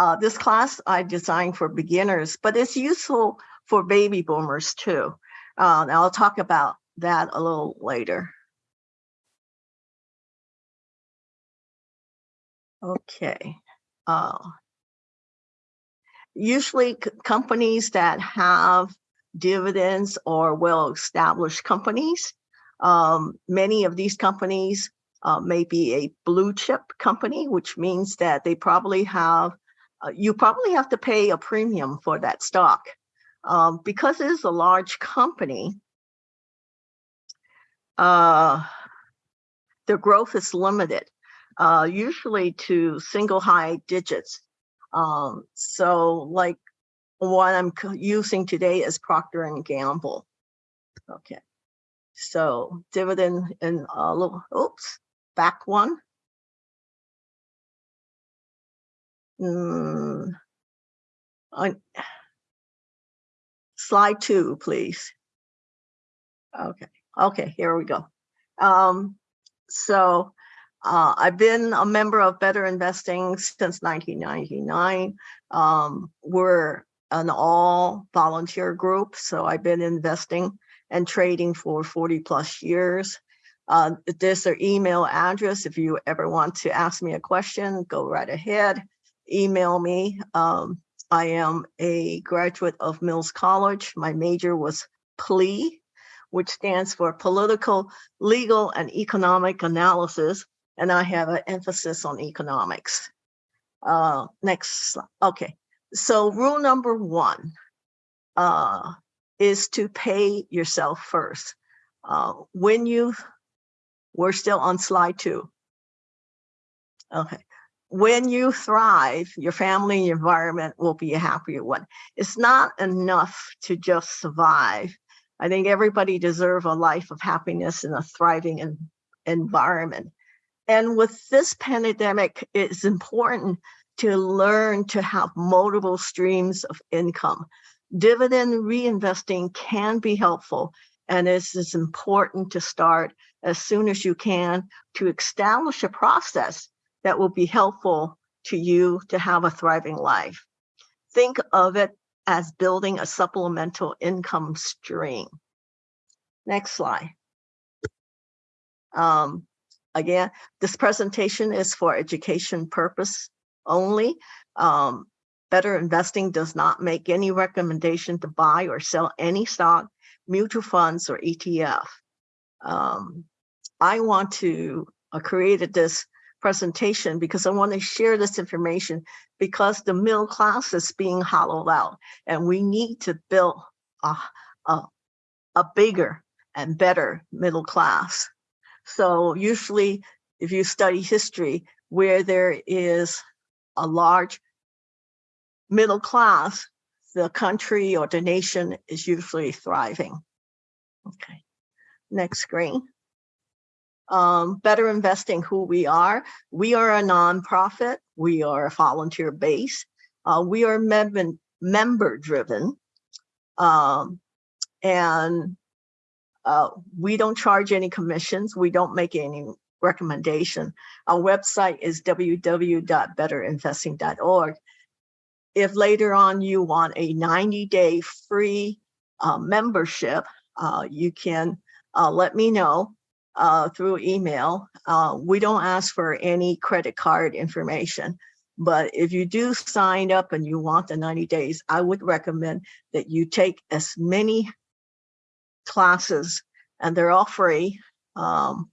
Uh, this class I designed for beginners, but it's useful for baby boomers too. Uh, and I'll talk about that a little later. Okay. Uh, usually companies that have dividends or well-established companies, um, many of these companies uh, may be a blue chip company, which means that they probably have, uh, you probably have to pay a premium for that stock. Um, because it is a large company, uh, the growth is limited, uh, usually to single high digits. Um, so like what I'm using today is Procter and Gamble. Okay, so dividend and a little, oops, back one. Mm, on slide two, please. Okay, okay, here we go. Um, so uh, I've been a member of Better Investing since 1999. Um, we're an all volunteer group, so I've been investing and trading for 40 plus years. Uh, there's their email address. If you ever want to ask me a question, go right ahead, email me. Um, I am a graduate of Mills College. My major was PLE, which stands for Political, Legal, and Economic Analysis, and I have an emphasis on economics. Uh, next, okay. So rule number one uh, is to pay yourself first. Uh, when you we're still on slide two. Okay. When you thrive, your family and your environment will be a happier one. It's not enough to just survive. I think everybody deserves a life of happiness and a thriving environment. And with this pandemic, it's important to learn to have multiple streams of income. Dividend reinvesting can be helpful, and it's, it's important to start as soon as you can to establish a process that will be helpful to you to have a thriving life. Think of it as building a supplemental income stream. Next slide. Um, again, this presentation is for education purpose only. Um, Better Investing does not make any recommendation to buy or sell any stock, mutual funds, or ETF. Um, I want to uh, created this presentation because I want to share this information because the middle class is being hollowed out and we need to build a, a, a bigger and better middle class. So usually if you study history where there is a large middle class, the country or the nation is usually thriving. Okay, next screen um, better investing who we are. We are a nonprofit. We are a volunteer base. Uh, we are mem member driven. Um, and uh, we don't charge any commissions. We don't make any recommendation. Our website is www.betterinvesting.org. If later on you want a 90 day free uh, membership, uh, you can uh, let me know uh, through email. Uh, we don't ask for any credit card information, but if you do sign up and you want the 90 days, I would recommend that you take as many classes, and they're all free, um,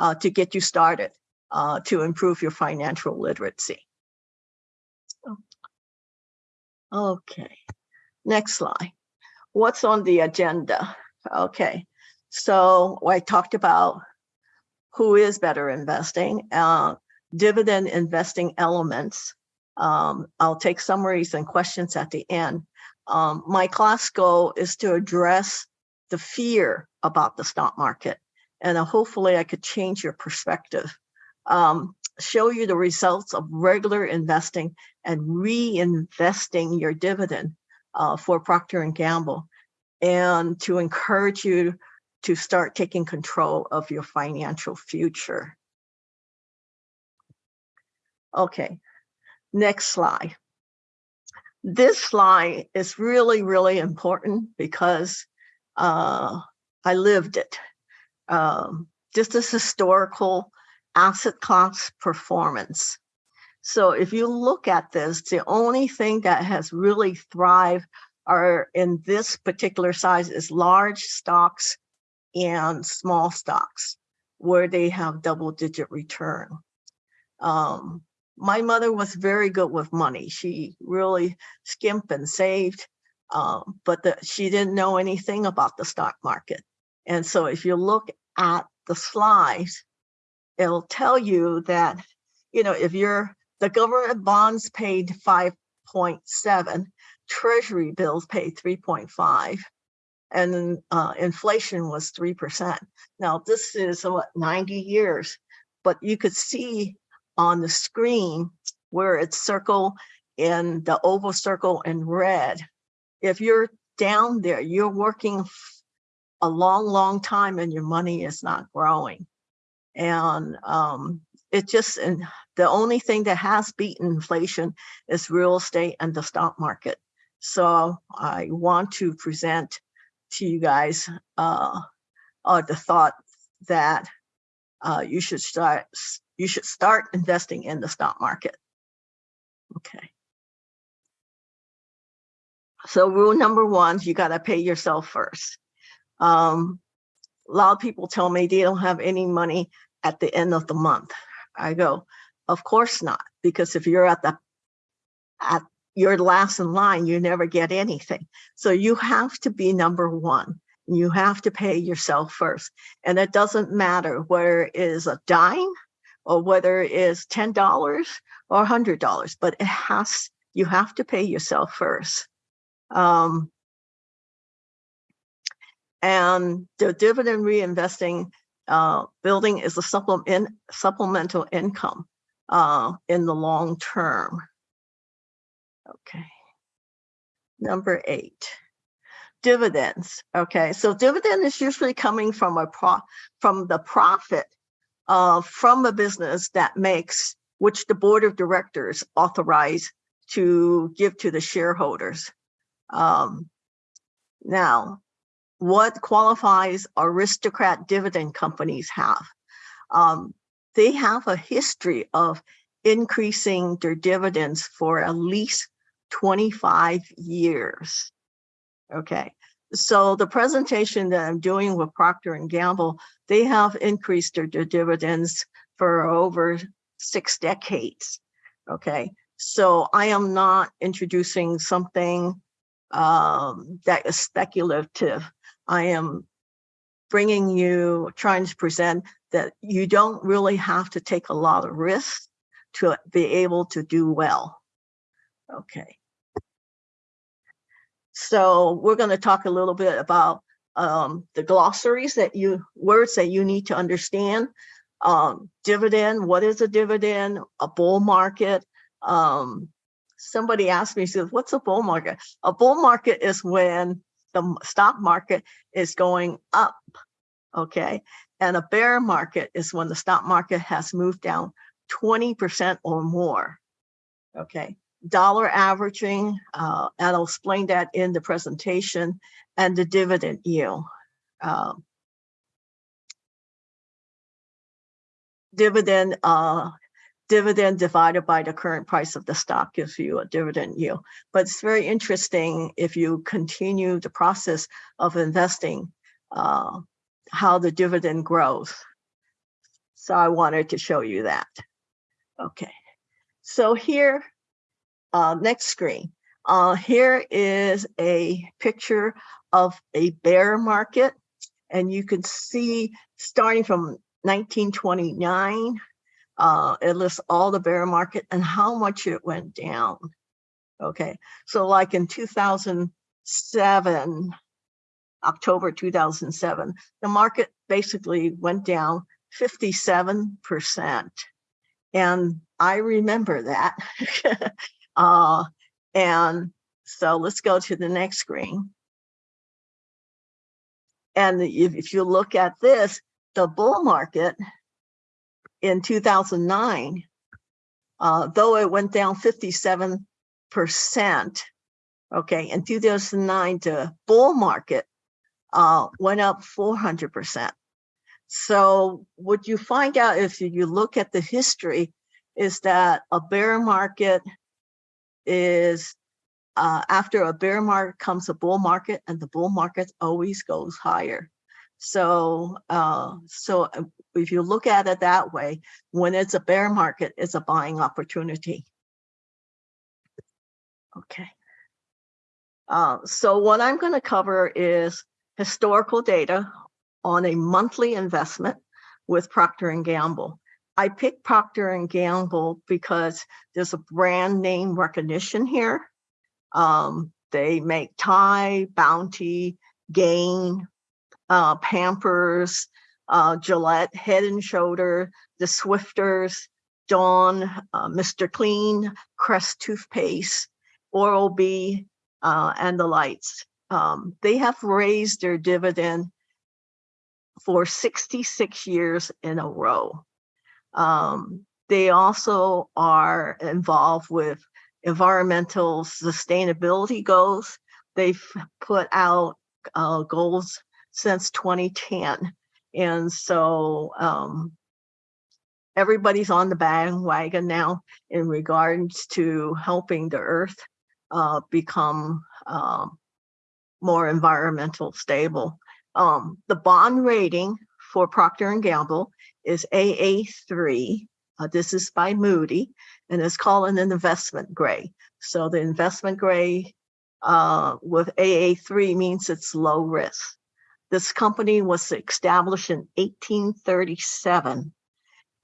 uh, to get you started uh, to improve your financial literacy. Okay, next slide. What's on the agenda? Okay, so I talked about who is better investing, uh, dividend investing elements. Um, I'll take summaries and questions at the end. Um, my class goal is to address the fear about the stock market and uh, hopefully I could change your perspective. Um, show you the results of regular investing and reinvesting your dividend uh, for Procter & Gamble and to encourage you to start taking control of your financial future. Okay, Next slide. This slide is really, really important because uh, I lived it. Um, just as historical asset class performance. So if you look at this, the only thing that has really thrived are in this particular size is large stocks and small stocks where they have double digit return. Um, my mother was very good with money. She really skimped and saved, um, but the, she didn't know anything about the stock market. And so if you look at the slides, it'll tell you that, you know, if you're the government bonds paid 5.7, treasury bills paid 3.5, and uh, inflation was 3%. Now, this is what 90 years, but you could see on the screen where it's circle in the oval circle in red. If you're down there, you're working a long, long time and your money is not growing. And um, it just, and the only thing that has beaten inflation is real estate and the stock market. So I want to present to you guys uh, uh, the thought that uh, you should start you should start investing in the stock market. Okay. So rule number one, you got to pay yourself first. Um, a lot of people tell me they don't have any money at the end of the month. I go, of course not, because if you're at the at your last in line, you never get anything. So you have to be number one. You have to pay yourself first. And it doesn't matter whether it is a dime or whether it is $10 or $100, but it has, you have to pay yourself first. Um, and the dividend reinvesting uh, building is a supplement, supplemental income uh, in the long term. Okay. Number eight, dividends. Okay, so dividend is usually coming from a pro from the profit uh, from a business that makes which the board of directors authorize to give to the shareholders. Um, now, what qualifies aristocrat dividend companies have? Um, they have a history of increasing their dividends for at least 25 years. Okay, so the presentation that I'm doing with Procter and Gamble, they have increased their, their dividends for over six decades. Okay, so I am not introducing something um, that is speculative. I am bringing you, trying to present that you don't really have to take a lot of risks to be able to do well. Okay. So we're going to talk a little bit about um, the glossaries that you, words that you need to understand. Um, dividend, what is a dividend? A bull market. Um, somebody asked me, says, what's a bull market? A bull market is when the stock market is going up, okay? And a bear market is when the stock market has moved down 20% or more, okay? Dollar averaging, uh, and I'll explain that in the presentation, and the dividend yield. Um, dividend uh, dividend divided by the current price of the stock gives you a dividend yield. But it's very interesting if you continue the process of investing, uh, how the dividend grows. So I wanted to show you that. Okay, so here, uh, next screen. Uh, here is a picture of a bear market. And you can see starting from 1929 uh, it lists all the bear market and how much it went down. Okay, so like in 2007, October 2007, the market basically went down 57%. And I remember that. uh, and so let's go to the next screen. And if, if you look at this, the bull market in 2009 uh, though it went down 57%, okay, in 2009, the bull market uh, went up 400%. So what you find out if you look at the history is that a bear market is uh, after a bear market comes a bull market and the bull market always goes higher. So, uh, so uh, if you look at it that way, when it's a bear market, it's a buying opportunity. Okay. Uh, so what I'm going to cover is historical data on a monthly investment with Procter & Gamble. I picked Procter & Gamble because there's a brand name recognition here. Um, they make Tide, Bounty, Gain, uh, Pampers, uh, Gillette, Head and Shoulder, the Swiffers, Dawn, uh, Mr. Clean, Crest Toothpaste, Oral-B, uh, and the lights. Um, they have raised their dividend for 66 years in a row. Um, they also are involved with environmental sustainability goals. They've put out uh, goals since 2010. And so um, everybody's on the bandwagon now in regards to helping the earth uh, become um, more environmental stable. Um, the bond rating for Procter & Gamble is AA3. Uh, this is by Moody, and it's called an investment grade. So the investment grade uh, with AA3 means it's low risk. This company was established in 1837.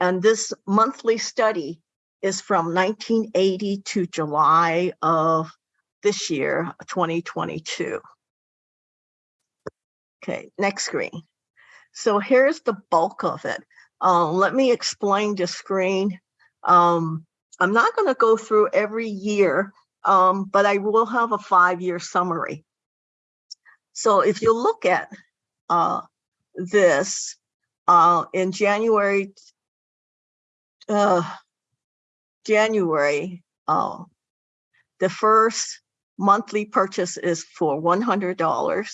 And this monthly study is from 1980 to July of this year, 2022. Okay, next screen. So here's the bulk of it. Uh, let me explain the screen. Um, I'm not going to go through every year, um, but I will have a five-year summary. So if you look at uh, this uh, in January, uh, January, uh, the first monthly purchase is for $100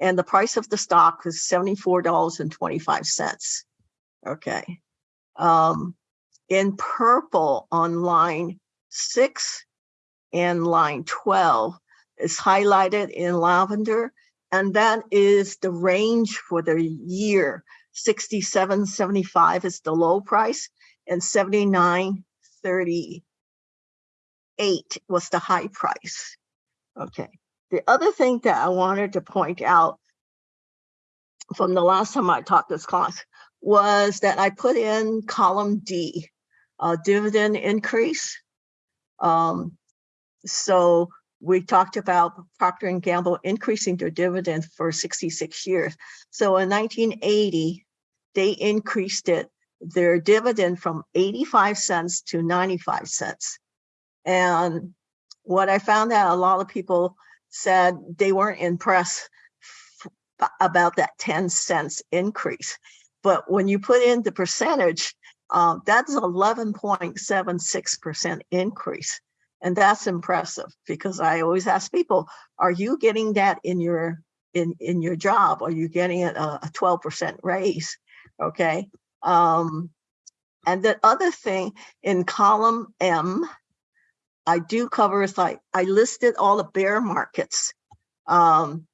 and the price of the stock is $74.25. Okay. Um, in purple on line six and line 12 is highlighted in lavender and that is the range for the year. 67, 75 is the low price and 79, 38 was the high price. Okay. The other thing that I wanted to point out from the last time I taught this class was that I put in column D, a dividend increase. Um, so we talked about Procter & Gamble increasing their dividend for 66 years. So in 1980, they increased it, their dividend from 85 cents to 95 cents. And what I found out a lot of people said they weren't impressed about that 10 cents increase. But when you put in the percentage, uh, that's 11.76% increase. And that's impressive because I always ask people, are you getting that in your in, in your job? Are you getting it a 12% raise? Okay. Um, and the other thing in column M, I do cover is like I listed all the bear markets. Um,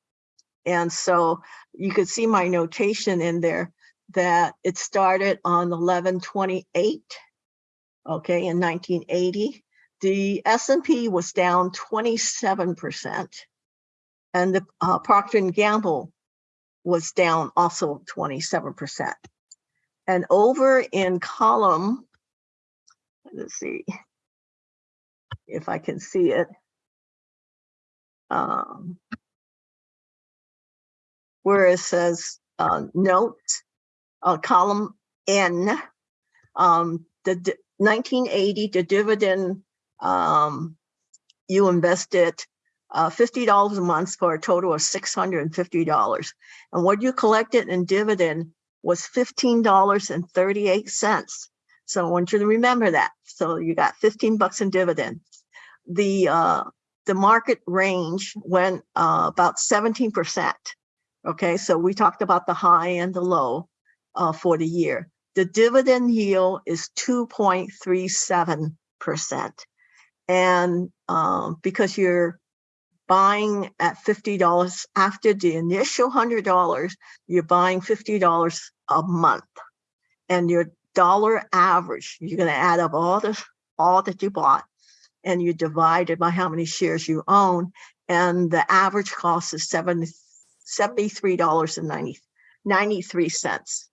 and so you could see my notation in there that it started on 1128, okay, in 1980. The S&P was down 27%, and the uh, Procter & Gamble was down also 27%. And over in column, let's see if I can see it. Um, where it says uh, note, uh, column N, um, the 1980, the dividend um, you invested uh, $50 a month for a total of $650. And what you collected in dividend was $15.38. So I want you to remember that. So you got 15 bucks in dividend. The, uh, the market range went, uh, about 17%. Okay, so we talked about the high and the low, uh, for the year. The dividend yield is 2.37%. And, um, because you're buying at $50 after the initial $100, you're buying $50 a month. And your dollar average, you're going to add up all the all that you bought and you divide it by how many shares you own. And the average cost is seven, $73.90,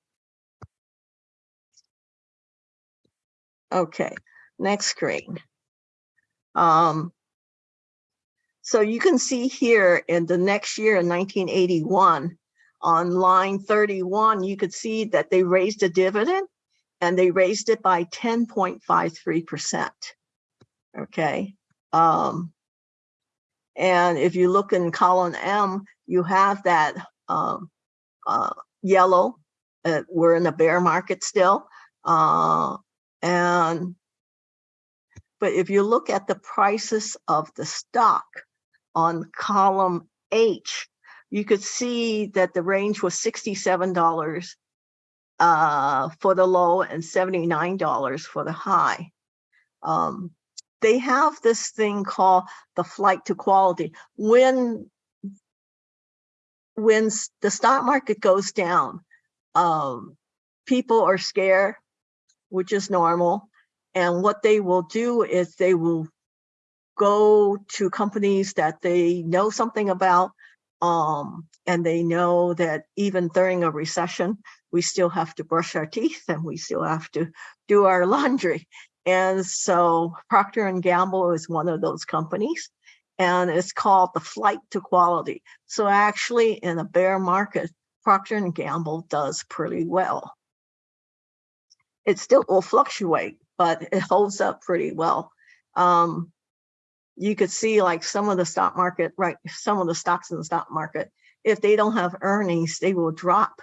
Okay, next screen. Um, so you can see here in the next year in 1981, on line 31, you could see that they raised a dividend and they raised it by 10.53%. Okay. Um, and if you look in column M, you have that um, uh, yellow. Uh, we're in a bear market still. Uh, and but if you look at the prices of the stock on column H, you could see that the range was $67 uh, for the low and $79 for the high. Um, they have this thing called the flight to quality. When, when the stock market goes down, um, people are scared, which is normal. And what they will do is they will go to companies that they know something about um, and they know that even during a recession, we still have to brush our teeth and we still have to do our laundry. And so Procter and Gamble is one of those companies and it's called the flight to quality. So actually in a bear market, Procter and Gamble does pretty well. It still will fluctuate, but it holds up pretty well. Um, you could see like some of the stock market, right? Some of the stocks in the stock market, if they don't have earnings, they will drop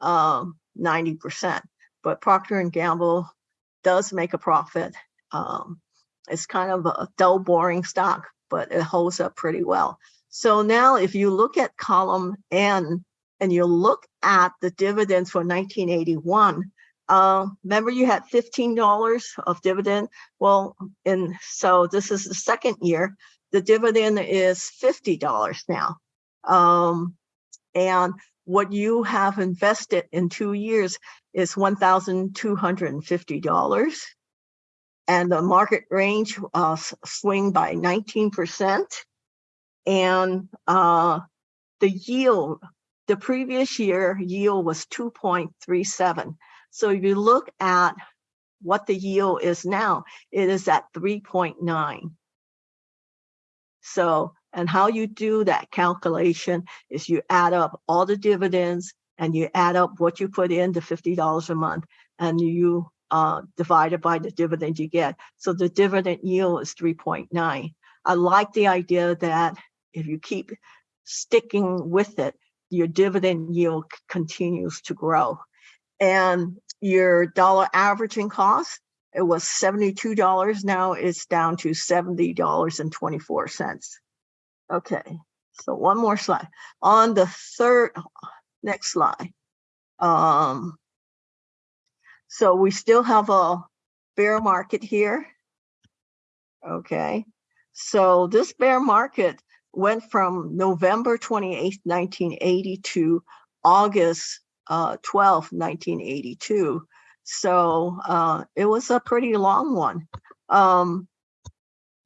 um, 90%. But Procter and Gamble does make a profit. Um, it's kind of a dull, boring stock, but it holds up pretty well. So now if you look at column N and you look at the dividends for 1981, uh, remember you had $15 of dividend? Well, and so this is the second year, the dividend is $50 now. Um, and what you have invested in two years is $1,250. And the market range uh, swing by 19%. And uh, the yield, the previous year yield was 2.37. So if you look at what the yield is now, it is at 3.9. So and how you do that calculation is you add up all the dividends and you add up what you put in the $50 a month and you uh, divide it by the dividend you get. So the dividend yield is 3.9. I like the idea that if you keep sticking with it, your dividend yield continues to grow. And your dollar averaging cost, it was $72. Now it's down to $70.24. Okay, so one more slide. On the third, next slide. Um, so we still have a bear market here. Okay, so this bear market went from November 28, 1980 to August uh, 12, 1982. So uh, it was a pretty long one. Um,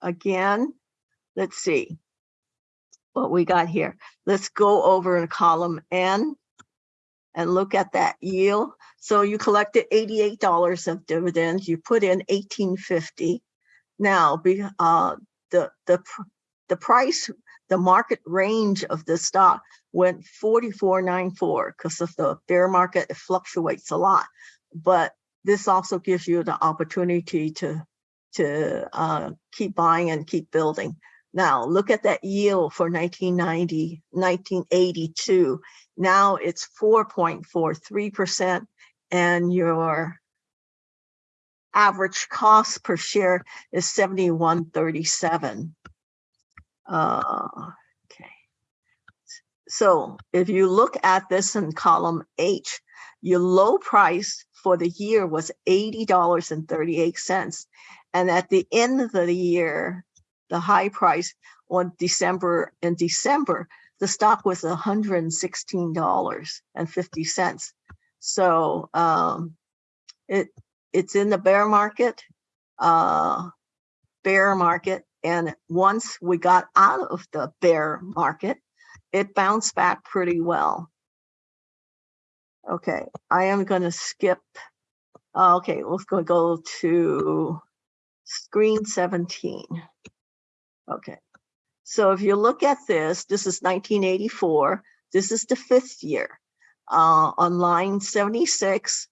again, let's see what we got here. Let's go over in column N and look at that yield. So you collected $88 of dividends. You put in 1850. Now, be, uh, the, the, the price, the market range of the stock went 44.94 because of the bear market, it fluctuates a lot. But this also gives you the opportunity to, to uh, keep buying and keep building. Now look at that yield for 1990, 1982. Now it's 4.43% and your average cost per share is seventy-one thirty-seven. Uh, okay. So if you look at this in column H, your low price for the year was eighty dollars and at the end of the year, the high price on December, in December, the stock was hundred and sixteen dollars and fifty cents. So um, it it's in the bear market, uh, bear market. And once we got out of the bear market, it bounced back pretty well. Okay, I am going to skip. uh, Okay, let's go go to screen 17. Okay, so if you look at this, this is 1984. This is the fifth year. Uh, on line 76,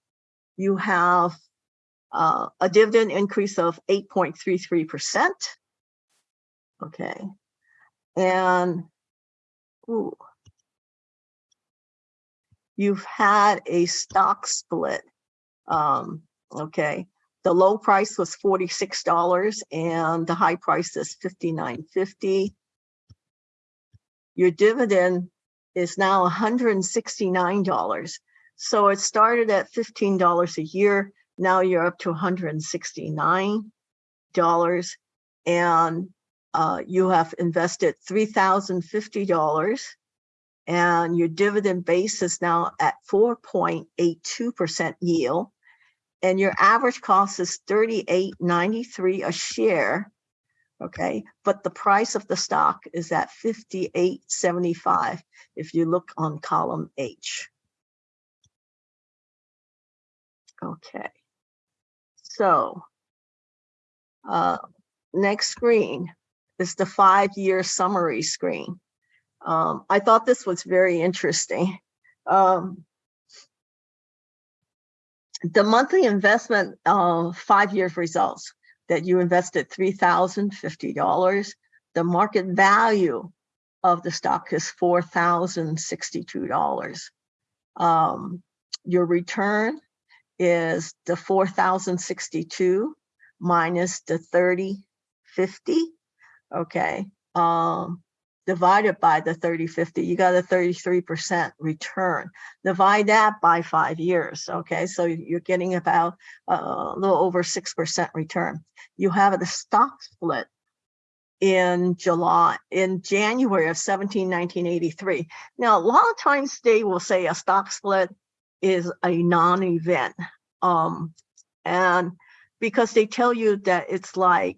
you have uh, a dividend increase of 8.33%. Okay. And ooh, you've had a stock split. Um, okay. The low price was $46 and the high price is $59.50. Your dividend is now $169. So it started at $15 a year. Now you're up to $169 and uh, you have invested $3,050 and your dividend base is now at 4.82% yield and your average cost is 38.93 a share okay? But the price of the stock is at 58.75 if you look on column h. Okay. So uh next screen is the five-year summary screen um i thought this was very interesting um the monthly investment uh, five years results that you invested $3,050. The market value of the stock is $4,062. Um, your return is the 4,062 minus the 3050. Okay. Um, divided by the 3050, you got a 33% return. Divide that by five years, okay? So you're getting about uh, a little over 6% return. You have the stock split in July, in January of 17, 1983. Now, a lot of times they will say a stock split is a non-event. Um, and because they tell you that it's like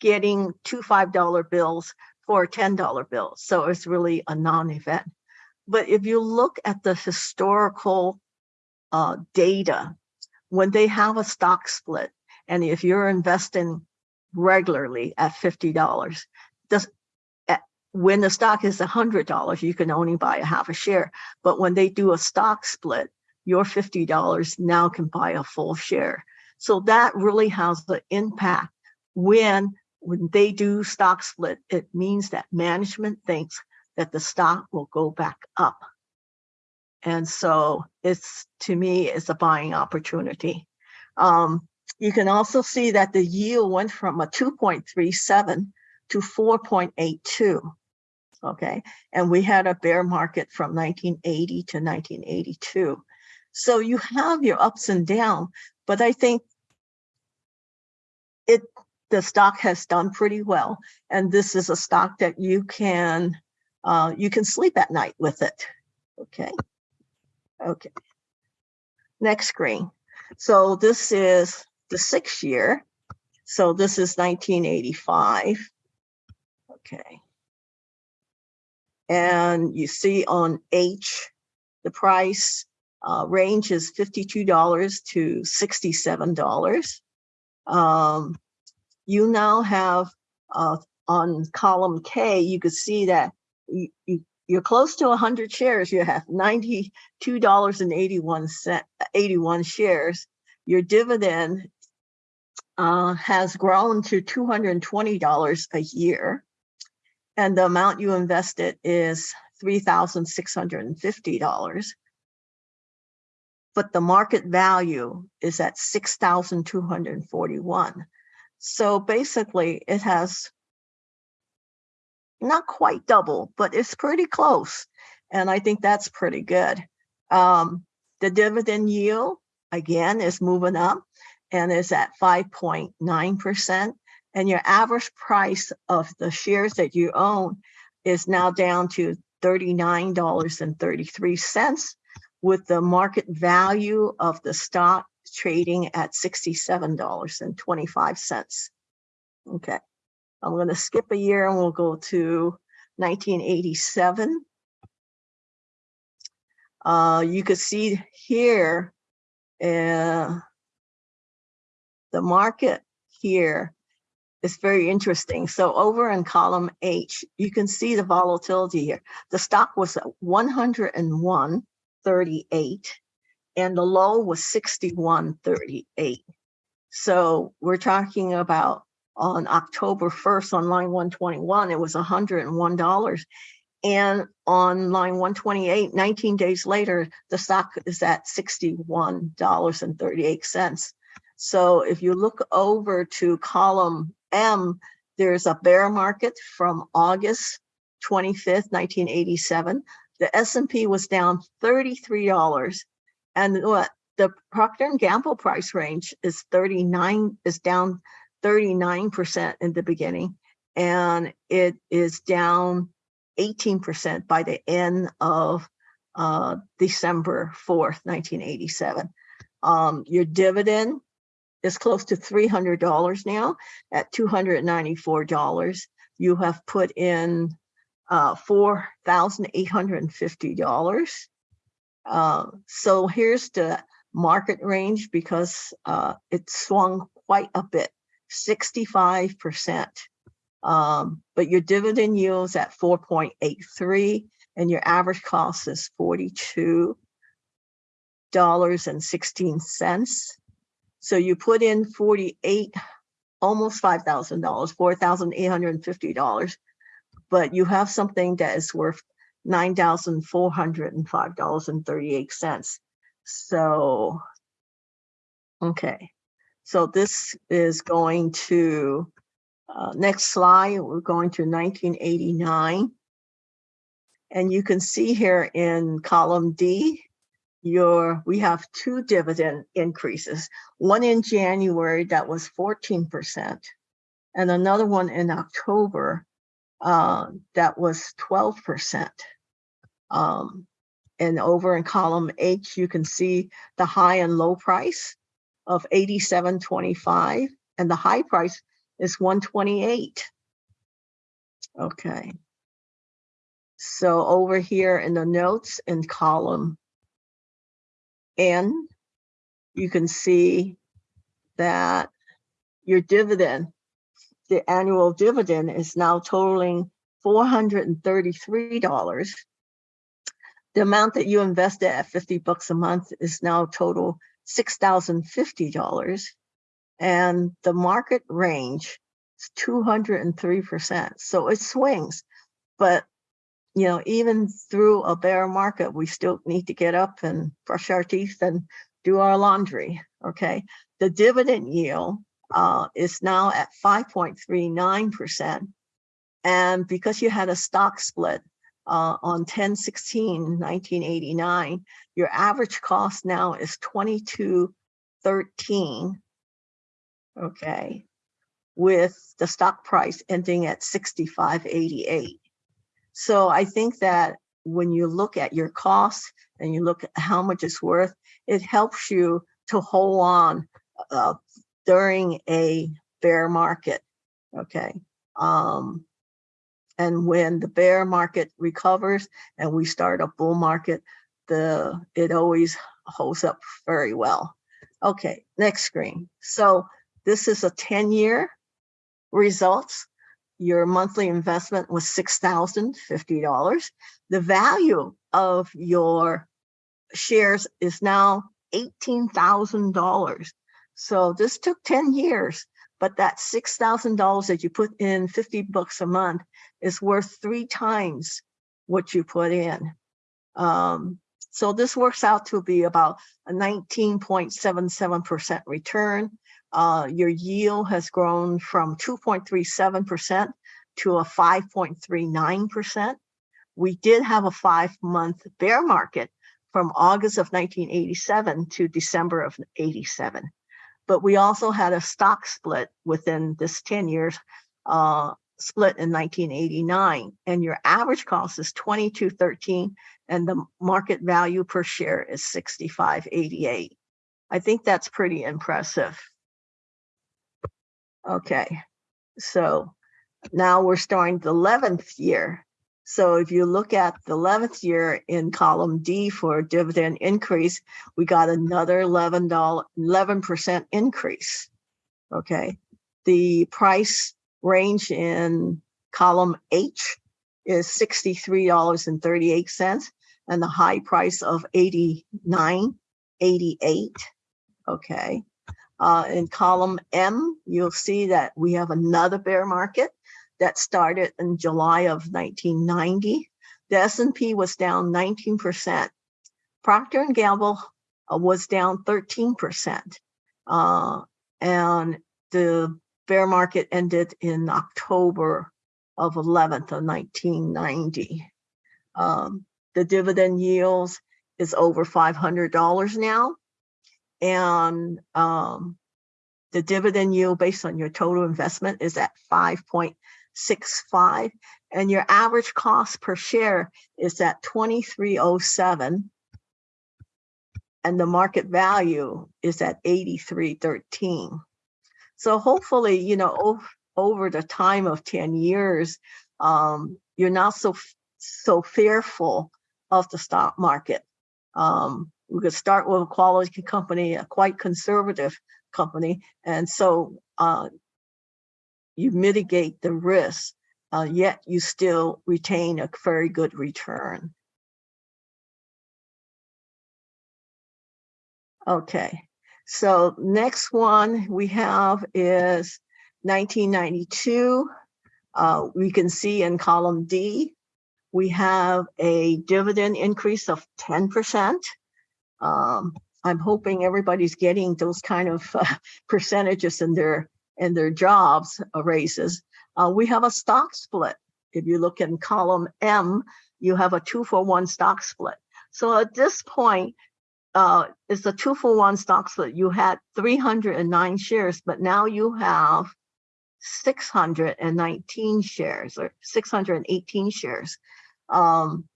getting two $5 bills for a $10 bill. So it's really a non-event. But if you look at the historical uh, data, when they have a stock split, and if you're investing regularly at $50, does, when the stock is $100, you can only buy a half a share. But when they do a stock split, your $50 now can buy a full share. So that really has the impact when when they do stock split, it means that management thinks that the stock will go back up. And so it's, to me, it's a buying opportunity. Um, you can also see that the yield went from a 2.37 to 4.82. Okay, and we had a bear market from 1980 to 1982. So you have your ups and downs, but I think it the stock has done pretty well. And this is a stock that you can, uh, you can sleep at night with it. Okay. Okay. Next screen. So this is the sixth year. So this is 1985. Okay. And you see on H, the price uh, range is $52 to $67. Um, you now have uh, on column K, you could see that you, you, you're close to 100 shares. You have $92.81 81 shares. Your dividend uh, has grown to $220 a year. And the amount you invested is $3,650. but the market value is at 6,241. So basically it has not quite double, but it's pretty close. And I think that's pretty good. Um, the dividend yield, again, is moving up and is at 5.9%. And your average price of the shares that you own is now down to $39.33 with the market value of the stock trading at $67.25. Okay, I'm going to skip a year and we'll go to 1987. Uh, you can see here, uh, the market here is very interesting. So over in column H, you can see the volatility here. The stock was at 101.38 and the low was 61.38. So we're talking about on October 1st on line 121, it was $101. And on line 128, 19 days later, the stock is at $61.38. So if you look over to column M, there's a bear market from August 25th, 1987. The S&P was down $33 and what the Procter and Gamble price range is 39 is down 39% in the beginning and it is down 18% by the end of uh, December 4th, 1987. Um, your dividend is close to $300 now at $294. You have put in uh, $4,850. Uh, so here's the market range because uh, it swung quite a bit, 65%. Um, but your dividend yields at 4.83 and your average cost is $42.16. So you put in 48, almost $5,000, $4,850, but you have something that is worth $9,405.38. So, okay. So this is going to, uh, next slide, we're going to 1989. And you can see here in column D, your we have two dividend increases one in january that was 14 percent and another one in october uh, that was 12 percent um, and over in column h you can see the high and low price of 87.25 and the high price is 128 okay so over here in the notes in column N, you can see that your dividend, the annual dividend is now totaling $433. The amount that you invested at 50 bucks a month is now total $6,050. And the market range is 203%. So it swings, but you know, even through a bear market, we still need to get up and brush our teeth and do our laundry, okay? The dividend yield uh, is now at 5.39%. And because you had a stock split uh, on 10-16-1989, your average cost now is 22.13, okay, with the stock price ending at 65.88. So I think that when you look at your costs and you look at how much it's worth, it helps you to hold on uh, during a bear market, okay? Um, and when the bear market recovers and we start a bull market, the it always holds up very well. Okay, next screen. So this is a 10 year results your monthly investment was $6,050. The value of your shares is now $18,000. So this took 10 years, but that $6,000 that you put in 50 bucks a month is worth three times what you put in. Um, So this works out to be about a 19.77% return. Uh, your yield has grown from 2.37% to a 5.39%. We did have a five month bear market from August of 1987 to December of 87. But we also had a stock split within this 10 years, uh, split in 1989 and your average cost is 2213 and the market value per share is 6588. I think that's pretty impressive. Okay, so now we're starting the 11th year. So if you look at the 11th year in column D for dividend increase, we got another $11, 11% increase. Okay, the price range in column H is $63.38 and the high price of 89.88. Okay. Uh, in column M, you'll see that we have another bear market that started in July of 1990. The S&P was down 19%. Procter & Gamble uh, was down 13%. Uh, and the bear market ended in October of 11th of 1990. Um, the dividend yields is over $500 now. And um, the dividend yield based on your total investment is at 5.65 and your average cost per share is at 2307 and the market value is at 8313. So hopefully, you know, over, over the time of 10 years, um, you're not so so fearful of the stock market. Um, we could start with a quality company, a quite conservative company, and so uh, you mitigate the risk, uh, yet you still retain a very good return. Okay, so next one we have is 1992. Uh, we can see in column D, we have a dividend increase of 10%. Um, I'm hoping everybody's getting those kind of uh, percentages in their in their jobs uh, raises. Uh, we have a stock split. If you look in column M, you have a two for one stock split. So at this point, uh, it's a two for one stock split. You had 309 shares, but now you have 619 shares or 618 shares. Um,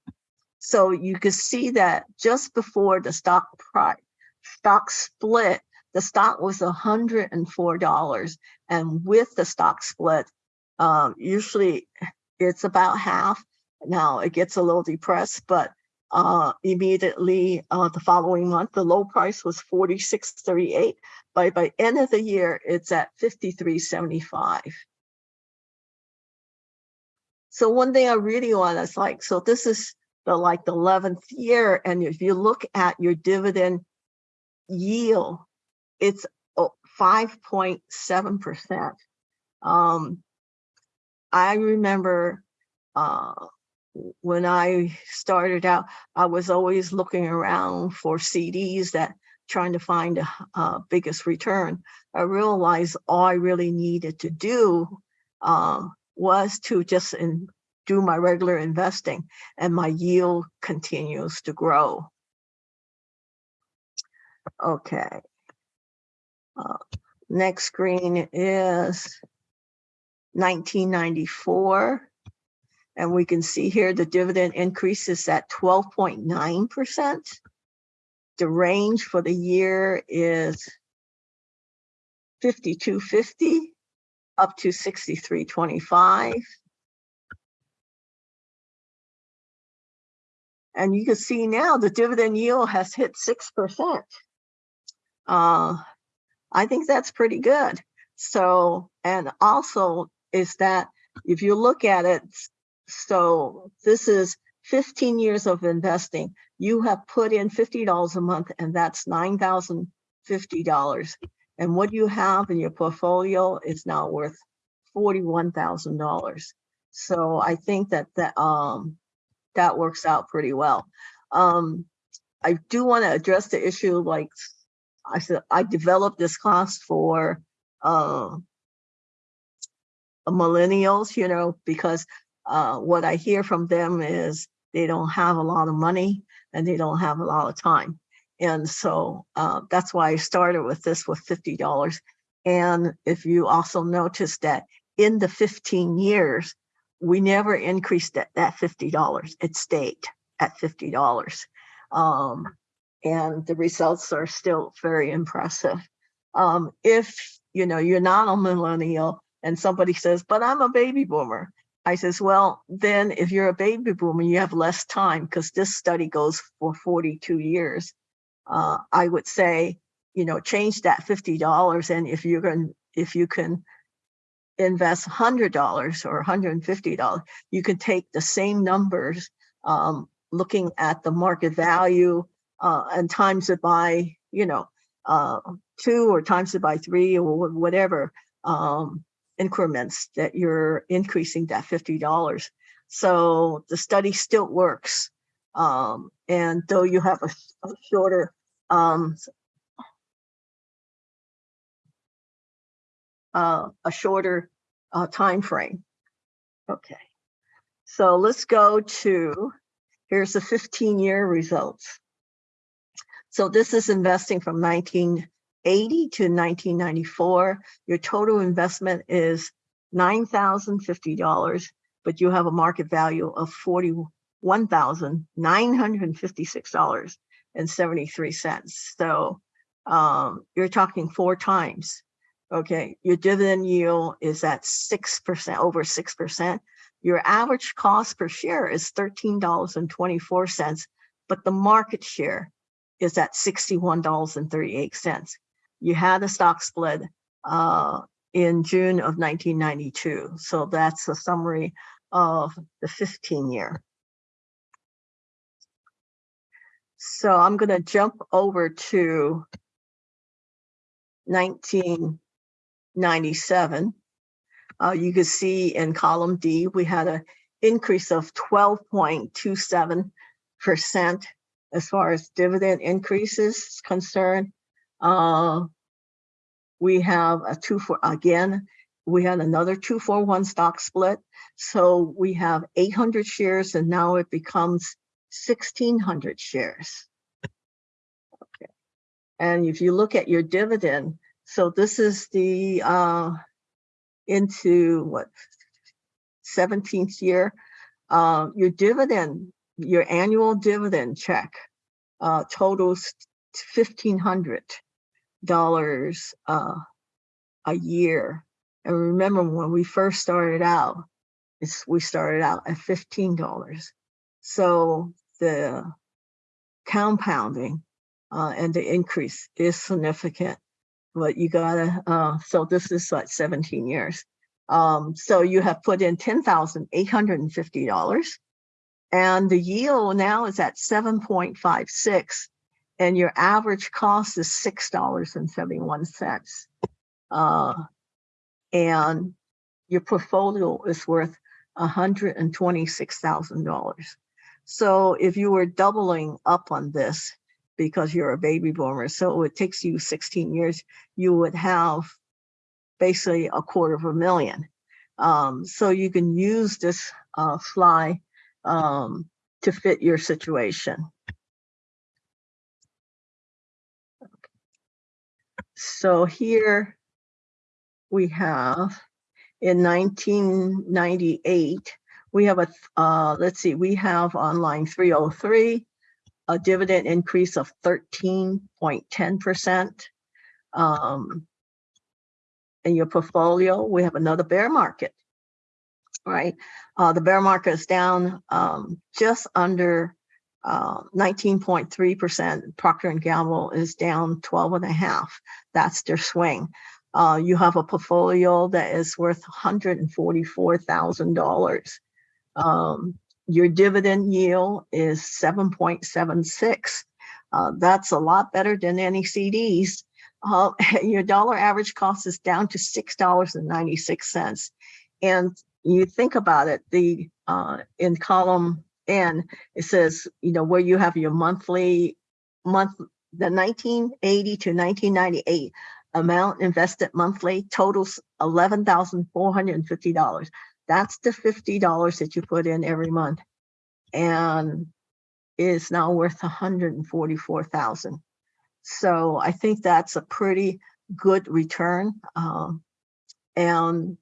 so you can see that just before the stock price, stock split, the stock was $104. And with the stock split, um, usually it's about half. Now it gets a little depressed, but uh, immediately uh, the following month, the low price was 46.38. By by end of the year, it's at 53.75. So one thing I really want is like, so this is the like the 11th year. And if you look at your dividend yield, it's 5.7%. Um, I remember uh, when I started out, I was always looking around for CDs that trying to find a, a biggest return. I realized all I really needed to do um, was to just in, do my regular investing and my yield continues to grow. Okay. Uh, next screen is 1994. And we can see here the dividend increase is at 12.9%. The range for the year is 5250 up to 6325. And you can see now the dividend yield has hit 6%. Uh, I think that's pretty good. So, and also is that if you look at it, so this is 15 years of investing. You have put in $50 a month and that's $9,050. And what you have in your portfolio is now worth $41,000. So I think that that, um, that works out pretty well. Um, I do want to address the issue like I said, I developed this class for uh, millennials, you know, because uh, what I hear from them is they don't have a lot of money and they don't have a lot of time. And so uh, that's why I started with this with $50. And if you also notice that in the 15 years, we never increased that, that $50. It stayed at $50. Um, and the results are still very impressive. Um, if, you know, you're not a millennial and somebody says, but I'm a baby boomer. I says, well, then if you're a baby boomer, you have less time because this study goes for 42 years. Uh, I would say, you know, change that $50. And if you're going, if you can invest $100 or $150, you can take the same numbers, um, looking at the market value uh, and times it by, you know, uh, two or times it by three or whatever um, increments that you're increasing that $50. So the study still works. Um, and though you have a, a shorter um, uh, a shorter uh, time frame. Okay, so let's go to, here's the 15 year results. So this is investing from 1980 to 1994. Your total investment is $9,050, but you have a market value of $41,956.73. So um, you're talking four times. Okay, your dividend yield is at 6%, over 6%. Your average cost per share is $13.24, but the market share is at $61.38. You had a stock split uh, in June of 1992. So that's a summary of the 15 year. So I'm going to jump over to 1997. Uh, you can see in column D, we had an increase of 12.27% as far as dividend increases is concerned. Uh, we have a two for, again, we had another two for one stock split. So we have 800 shares and now it becomes 1600 shares. Okay. And if you look at your dividend, so this is the, uh, into what, 17th year, uh, your dividend your annual dividend check uh, totals $1,500 uh, a year. And remember when we first started out, it's, we started out at $15. So the compounding uh, and the increase is significant, but you gotta, uh, so this is like 17 years. Um, so you have put in $10,850 and the yield now is at 7.56 and your average cost is $6.71. Uh, and your portfolio is worth $126,000. So if you were doubling up on this because you're a baby boomer, so it takes you 16 years, you would have basically a quarter of a million. Um, so you can use this uh, fly um, to fit your situation. So here we have in 1998, we have a, uh, let's see, we have on line 303, a dividend increase of 13.10%. Um, in your portfolio, we have another bear market right? Uh, the bear market is down um, just under 19.3%. Uh, Procter & Gamble is down 12 and a half. That's their swing. Uh, you have a portfolio that is worth $144,000. Um, your dividend yield is 7.76. Uh, that's a lot better than any CDs. Uh, your dollar average cost is down to $6.96. And you think about it, the uh, in column N, it says, you know, where you have your monthly month, the nineteen eighty to nineteen ninety-eight amount invested monthly totals eleven thousand four hundred and fifty dollars. That's the fifty dollars that you put in every month. And is now worth hundred and forty-four thousand. So I think that's a pretty good return. Um, and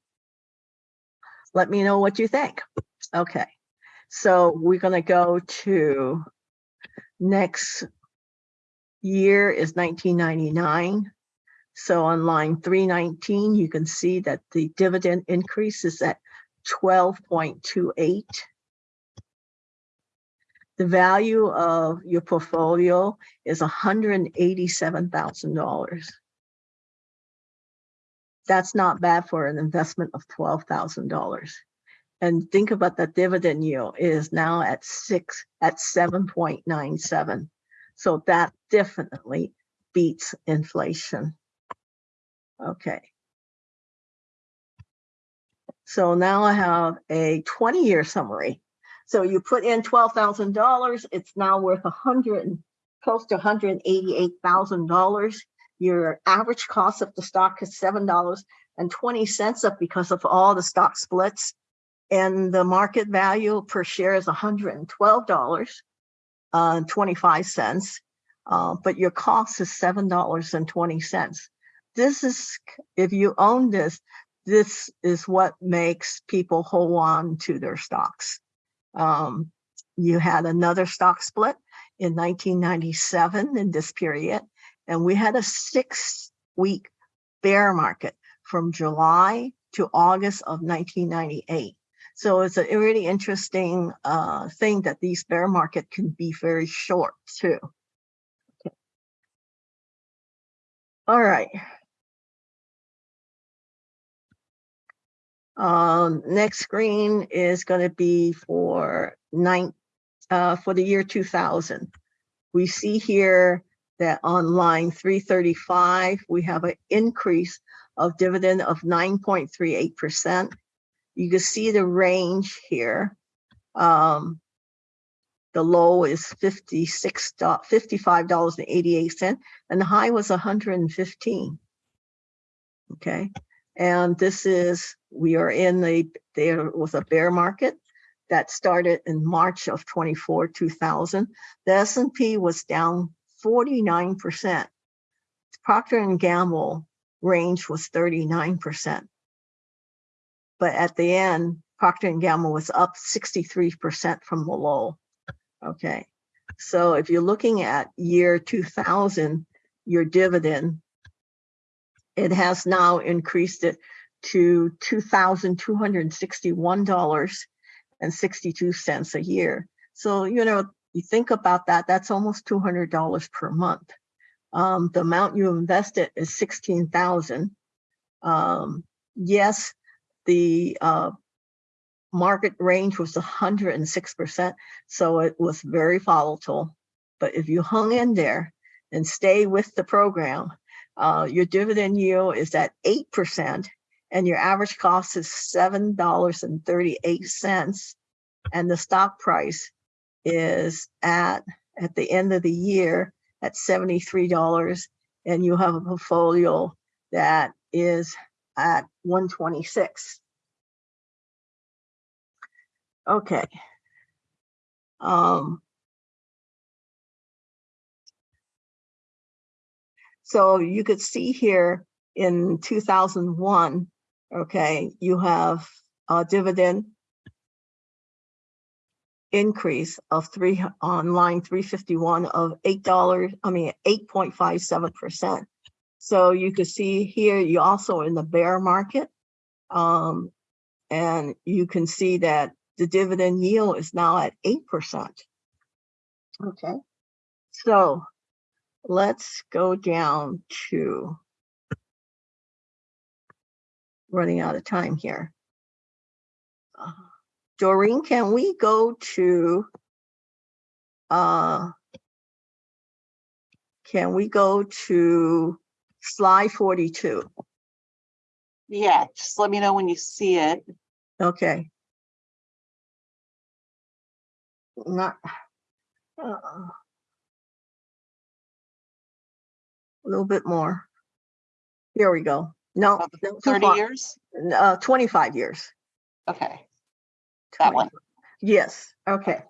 let me know what you think. Okay, so we're going to go to next year is 1999. So on line 319, you can see that the dividend increase is at 12.28. The value of your portfolio is $187,000. That's not bad for an investment of $12,000. And think about that dividend yield is now at six, at 7.97. So that definitely beats inflation. Okay. So now I have a 20 year summary. So you put in $12,000, it's now worth 100, close to $188,000. Your average cost of the stock is seven dollars and twenty cents up because of all the stock splits. And the market value per share is hundred and twelve dollars, uh, twenty-five cents. Uh, but your cost is seven dollars and twenty cents. This is, if you own this, this is what makes people hold on to their stocks. Um, you had another stock split in nineteen ninety-seven in this period, and we had a six-week bear market from July to August of nineteen ninety-eight. So it's a really interesting uh, thing that these bear market can be very short too. Okay. All right. Um, next screen is going to be for nine, uh, for the year two thousand. We see here that on line three thirty-five, we have an increase of dividend of nine point three eight percent. You can see the range here. Um, the low is fifty-six, fifty-five dollars and the high was hundred and fifteen. Okay, and this is, we are in the, there was a bear market that started in March of twenty-four, two thousand. The S and P was down forty-nine percent. Procter and Gamble range was thirty-nine percent. But at the end, Procter and Gamble was up sixty-three percent from the low. Okay, so if you're looking at year two thousand, your dividend, it has now increased it to two thousand two hundred and sixty-one dollars and sixty-two cents a year. So, you know, you think about that, that's almost two hundred dollars per month. Um, the amount you invested is sixteen thousand. Um, yes, the uh, market range was hundred and six percent, so it was very volatile. But if you hung in there and stay with the program, uh, your dividend yield is at eight percent and your average cost is seven dollars and thirty-eight cents. And the stock price is at, at the end of the year, at seventy-three dollars. And you have a portfolio that is at one twenty-six. Okay. Um. So you could see here in two thousand one, okay, you have a dividend increase of three, on line three fifty-one of eight dollars, I mean, eight point five seven percent. So you can see here, you also in the bear market. Um, and you can see that the dividend yield is now at eight percent. Okay, so let's go down to running out of time here. Uh, Doreen, can we go to uh, can we go to slide 42? Yeah, just let me know when you see it. Okay. Not. uh, a little bit more. Here we go. No, Oh, no, too Thirty far. years? Uh, twenty-five years. Okay, that one. Yes, okay.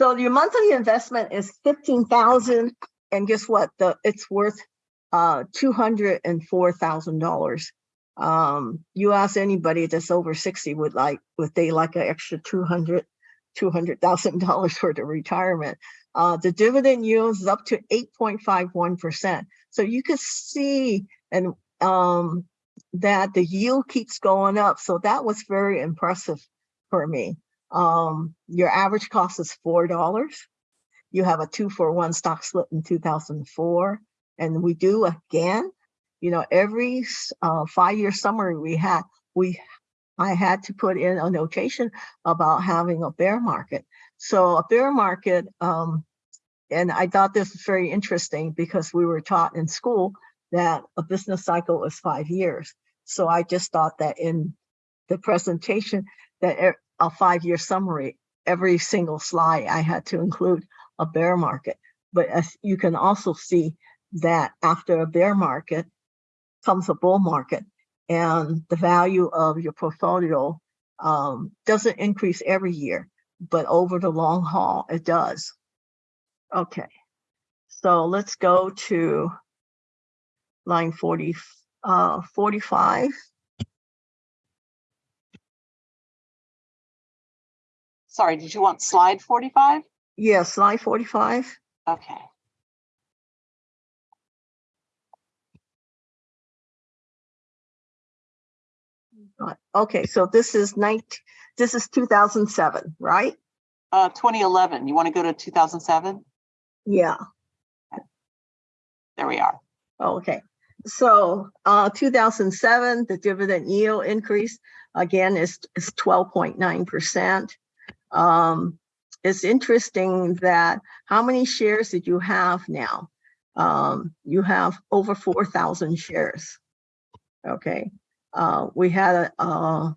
So your monthly investment is fifteen thousand and guess what? The, it's worth uh two hundred and four thousand dollars. Um, you ask anybody that's over sixty would like, would they like an extra two hundred, two hundred thousand dollars for the retirement? Uh, the dividend yield is up to eight point five one percent. So you can see and um that the yield keeps going up. So that was very impressive for me. Um, your average cost is four dollars. You have a two for one stock split in two thousand four, and we do again. You know, every uh, five-year summary we had, we I had to put in a notation about having a bear market. So a bear market, um, and I thought this was very interesting because we were taught in school that a business cycle is five years. So I just thought that in the presentation that a five-year summary, every single slide I had to include a bear market. But as you can also see that after a bear market comes a bull market and the value of your portfolio um, doesn't increase every year, but over the long haul, it does. Okay, so let's go to line 40, uh, 45. Sorry, did you want slide forty-five? Yeah, slide 45. Okay, Okay, so this is 19, this is 2007, right? uh, twenty eleven, you want to go to two thousand seven? Yeah, There we are. okay. So, uh, 2007, the dividend yield increase again is, is 12.9%. Um, it's interesting that how many shares did you have now? Um, you have over 4,000 shares. Okay, uh, we had a, uh,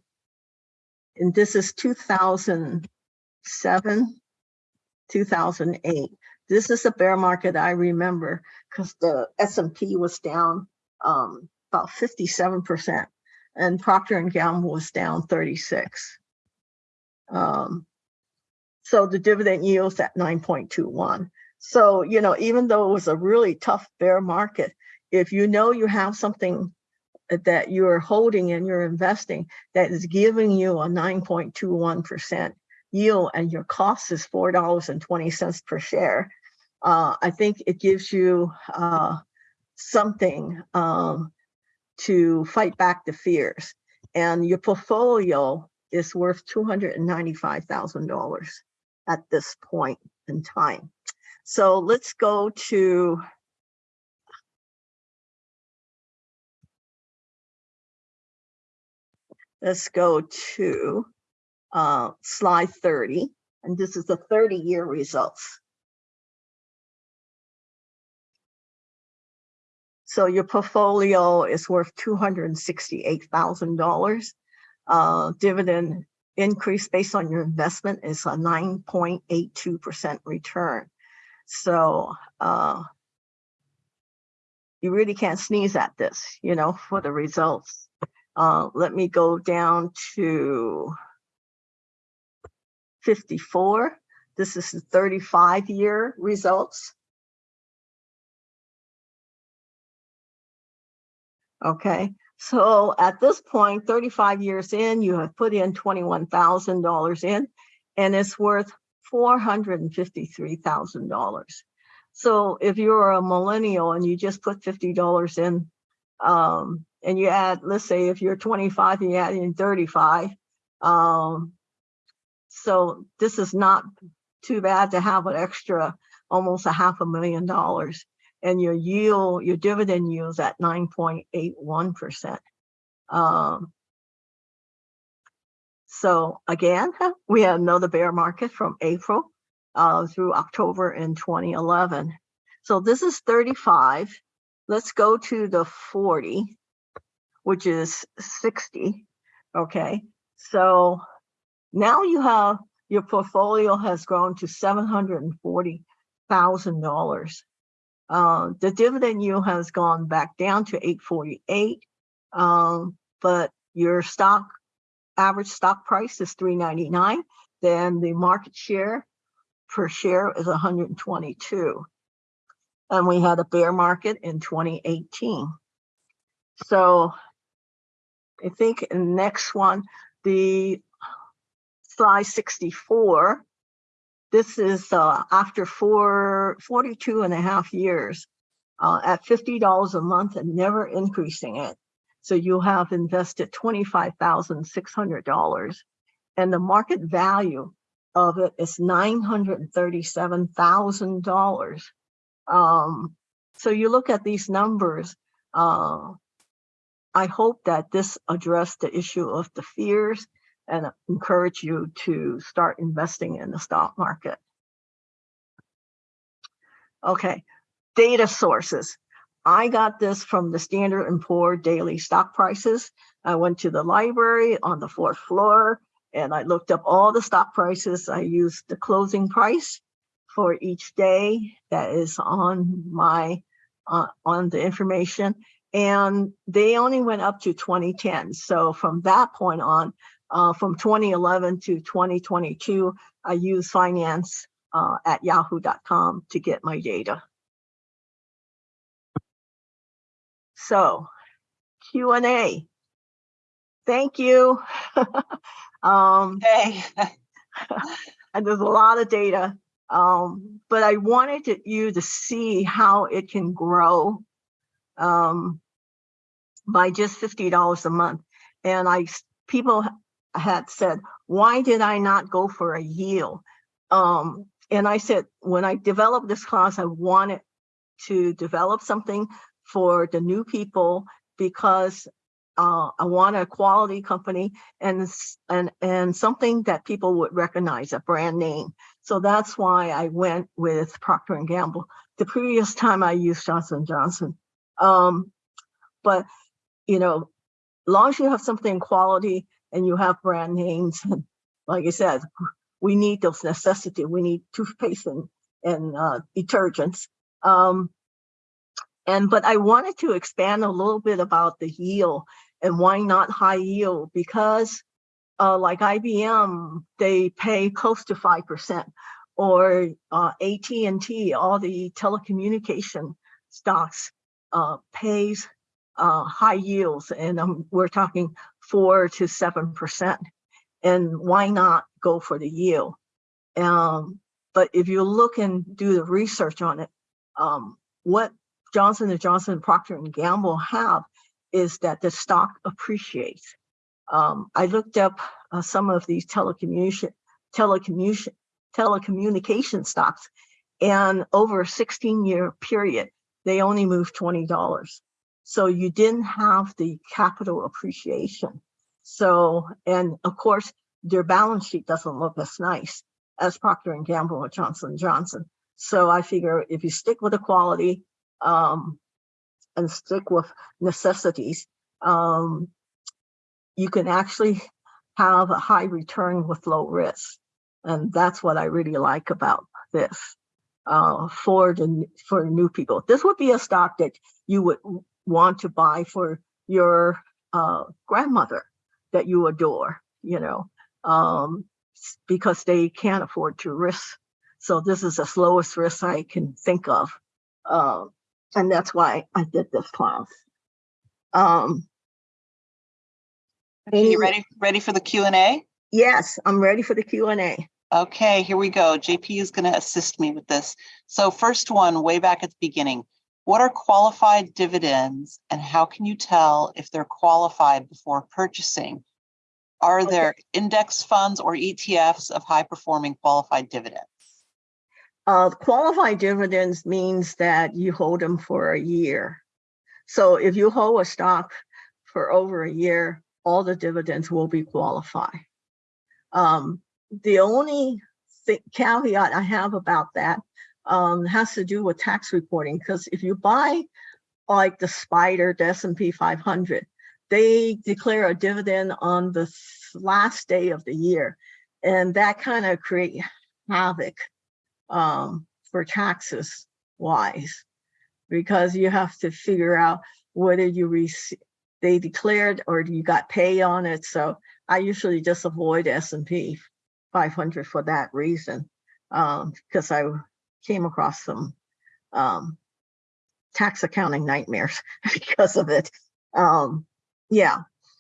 and this is 2007, 2008. This is a bear market I remember because the S and P was down um, about 57% and Procter and Gamble was down 36. Um, so the dividend yield's at 9.21. So, you know, even though it was a really tough bear market, if you know you have something that you're holding and you're investing that is giving you a 9.21% yield and your cost is $4.20 per share, uh, I think it gives you uh, something um, to fight back the fears. And your portfolio is worth $295,000 at this point in time. So let's go to let's go to uh, slide 30, and this is the 30-year results. So your portfolio is worth $268,000. Uh, Dividend increase based on your investment is a 9.82% return. So uh, you really can't sneeze at this, you know, for the results. Uh, let me go down to 54. This is the 35 year results. Okay, so at this point, 35 years in, you have put in $21,000 in and it's worth $453,000. So if you're a millennial and you just put $50 in, um, and you add, let's say if you're 25 and you add in 35, um, so this is not too bad to have an extra almost a half a million dollars and your yield, your dividend yield is at 9.81%. Um, so again, we had another bear market from April uh, through October in 2011. So this is 35. Let's go to the 40, which is 60. Okay, so now you have your portfolio has grown to $740,000 uh, the dividend yield has gone back down to eight forty-eight. Um, but your stock, average stock price is three ninety-nine, then the market share per share is hundred and twenty-two. And we had a bear market in twenty eighteen. So I think next one, the slide sixty-four. This is uh, after four, 42 and a half years uh, at fifty dollars a month and never increasing it. So you have invested twenty-five thousand six hundred dollars. And the market value of it is nine hundred and thirty-seven thousand dollars. Um, so you look at these numbers, uh, I hope that this addressed the issue of the fears and encourage you to start investing in the stock market. Okay, data sources. I got this from the Standard and Poor daily stock prices. I went to the library on the fourth floor and I looked up all the stock prices. I used the closing price for each day that is on my uh, on the information and they only went up to 2010 so from that point on uh, from 2011 to 2022 i use finance uh, at yahoo.com to get my data so q and a thank you um Okay. and there's a lot of data. Um, but I wanted to, you to see how it can grow um, by just fifty dollars a month. And I people had said, why did I not go for a yield? Um, and I said, when I developed this class, I wanted to develop something for the new people because uh, I want a quality company and and and something that people would recognize, a brand name. So that's why I went with Procter and Gamble. The previous time I used Johnson Johnson. Um, but you know, long as you have something quality and you have brand names, and like I said, we need those necessity. We need toothpaste and and uh, detergents. Um, and but I wanted to expand a little bit about the yield and why not high yield because uh, like IBM, they pay close to five percent, or uh, AT&T, all the telecommunication stocks uh, pays uh, high yields, and um, we're talking four to seven percent. And why not go for the yield? Um, but if you look and do the research on it, um, what Johnson and Johnson, Procter and Gamble have is that the stock appreciates. Um, I looked up uh, some of these telecommunication, telecommunication, telecommunication stocks, and over a 16 year period, they only moved $20. So you didn't have the capital appreciation. So, and of course, their balance sheet doesn't look as nice as Procter and Gamble or Johnson Johnson. So I figure if you stick with the quality um, and stick with necessities, um, you can actually have a high return with low risk. And that's what I really like about this uh, for the for new people. This would be a stock that you would want to buy for your uh, grandmother that you adore, you know, um, because they can't afford to risk. So this is the slowest risk I can think of. Uh, and that's why I did this class. Um, Okay, You ready, ready for the Q and A? yes, I'm ready for the Q and A. Okay, here we go. JP is going to assist me with this. So first one, way back at the beginning. What are qualified dividends and how can you tell if they're qualified before purchasing? Are Okay. there index funds or ETFs of high performing qualified dividends? Uh, qualified dividends means that you hold them for a year. So if you hold a stock for over a year, all the dividends will be qualified. Um, the only thi- caveat I have about that um, has to do with tax reporting, because if you buy like the Spider, the S&P 500, they declare a dividend on the last day of the year. And that kind of create havoc um, for taxes wise. because you have to figure out whether you they declared or you got pay on it. So I usually just avoid S and P 500 for that reason, um, because I came across some um, tax accounting nightmares because of it. Um, yeah,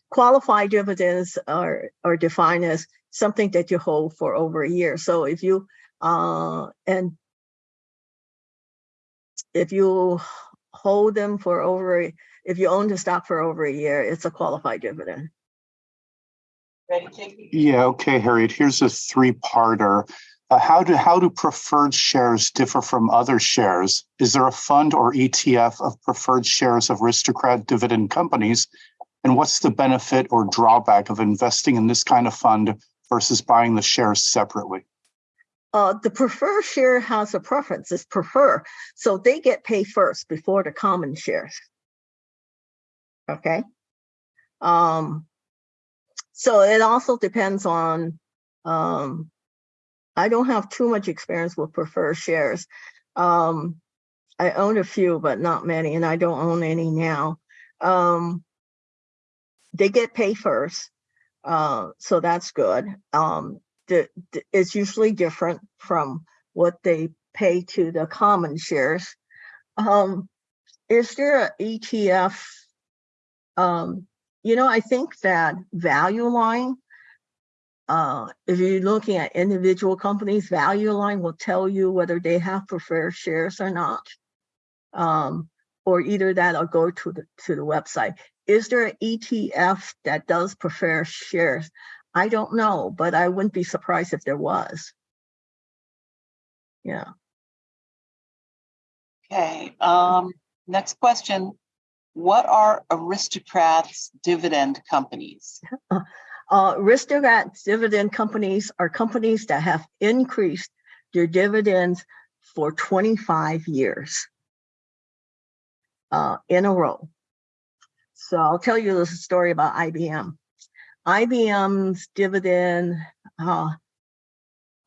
qualified dividends are are defined as something that you hold for over a year. So if you uh, and if you hold them for over, if you own the stock for over a year, it's a qualified dividend. Ready, JP? Yeah, okay, Harriet, here's a three-parter. Uh, how do, how do preferred shares differ from other shares? Is there a fund or ETF of preferred shares of aristocrat dividend companies? And what's the benefit or drawback of investing in this kind of fund versus buying the shares separately? Uh, the preferred share has a preference, it's prefer, so they get paid first before the common shares. Okay? Um, so it also depends on, um, I don't have too much experience with preferred shares. Um, I own a few, but not many, and I don't own any now. Um, they get paid first, uh, so that's good. Um, the, the- it's usually different from what they pay to the common shares. Um, is there a ETF? Um, you know, I think that value line, uh, if you're looking at individual companies, value line will tell you whether they have preferred shares or not. Um, or either that or go to the, to the website. Is there an ETF that does prefer shares? I don't know, but I wouldn't be surprised if there was. Yeah, Okay, um, next question. What are aristocrats dividend companies? uh, aristocrat dividend companies are companies that have increased their dividends for twenty-five years uh, in a row. So I'll tell you this story about IBM. IBM's dividend uh,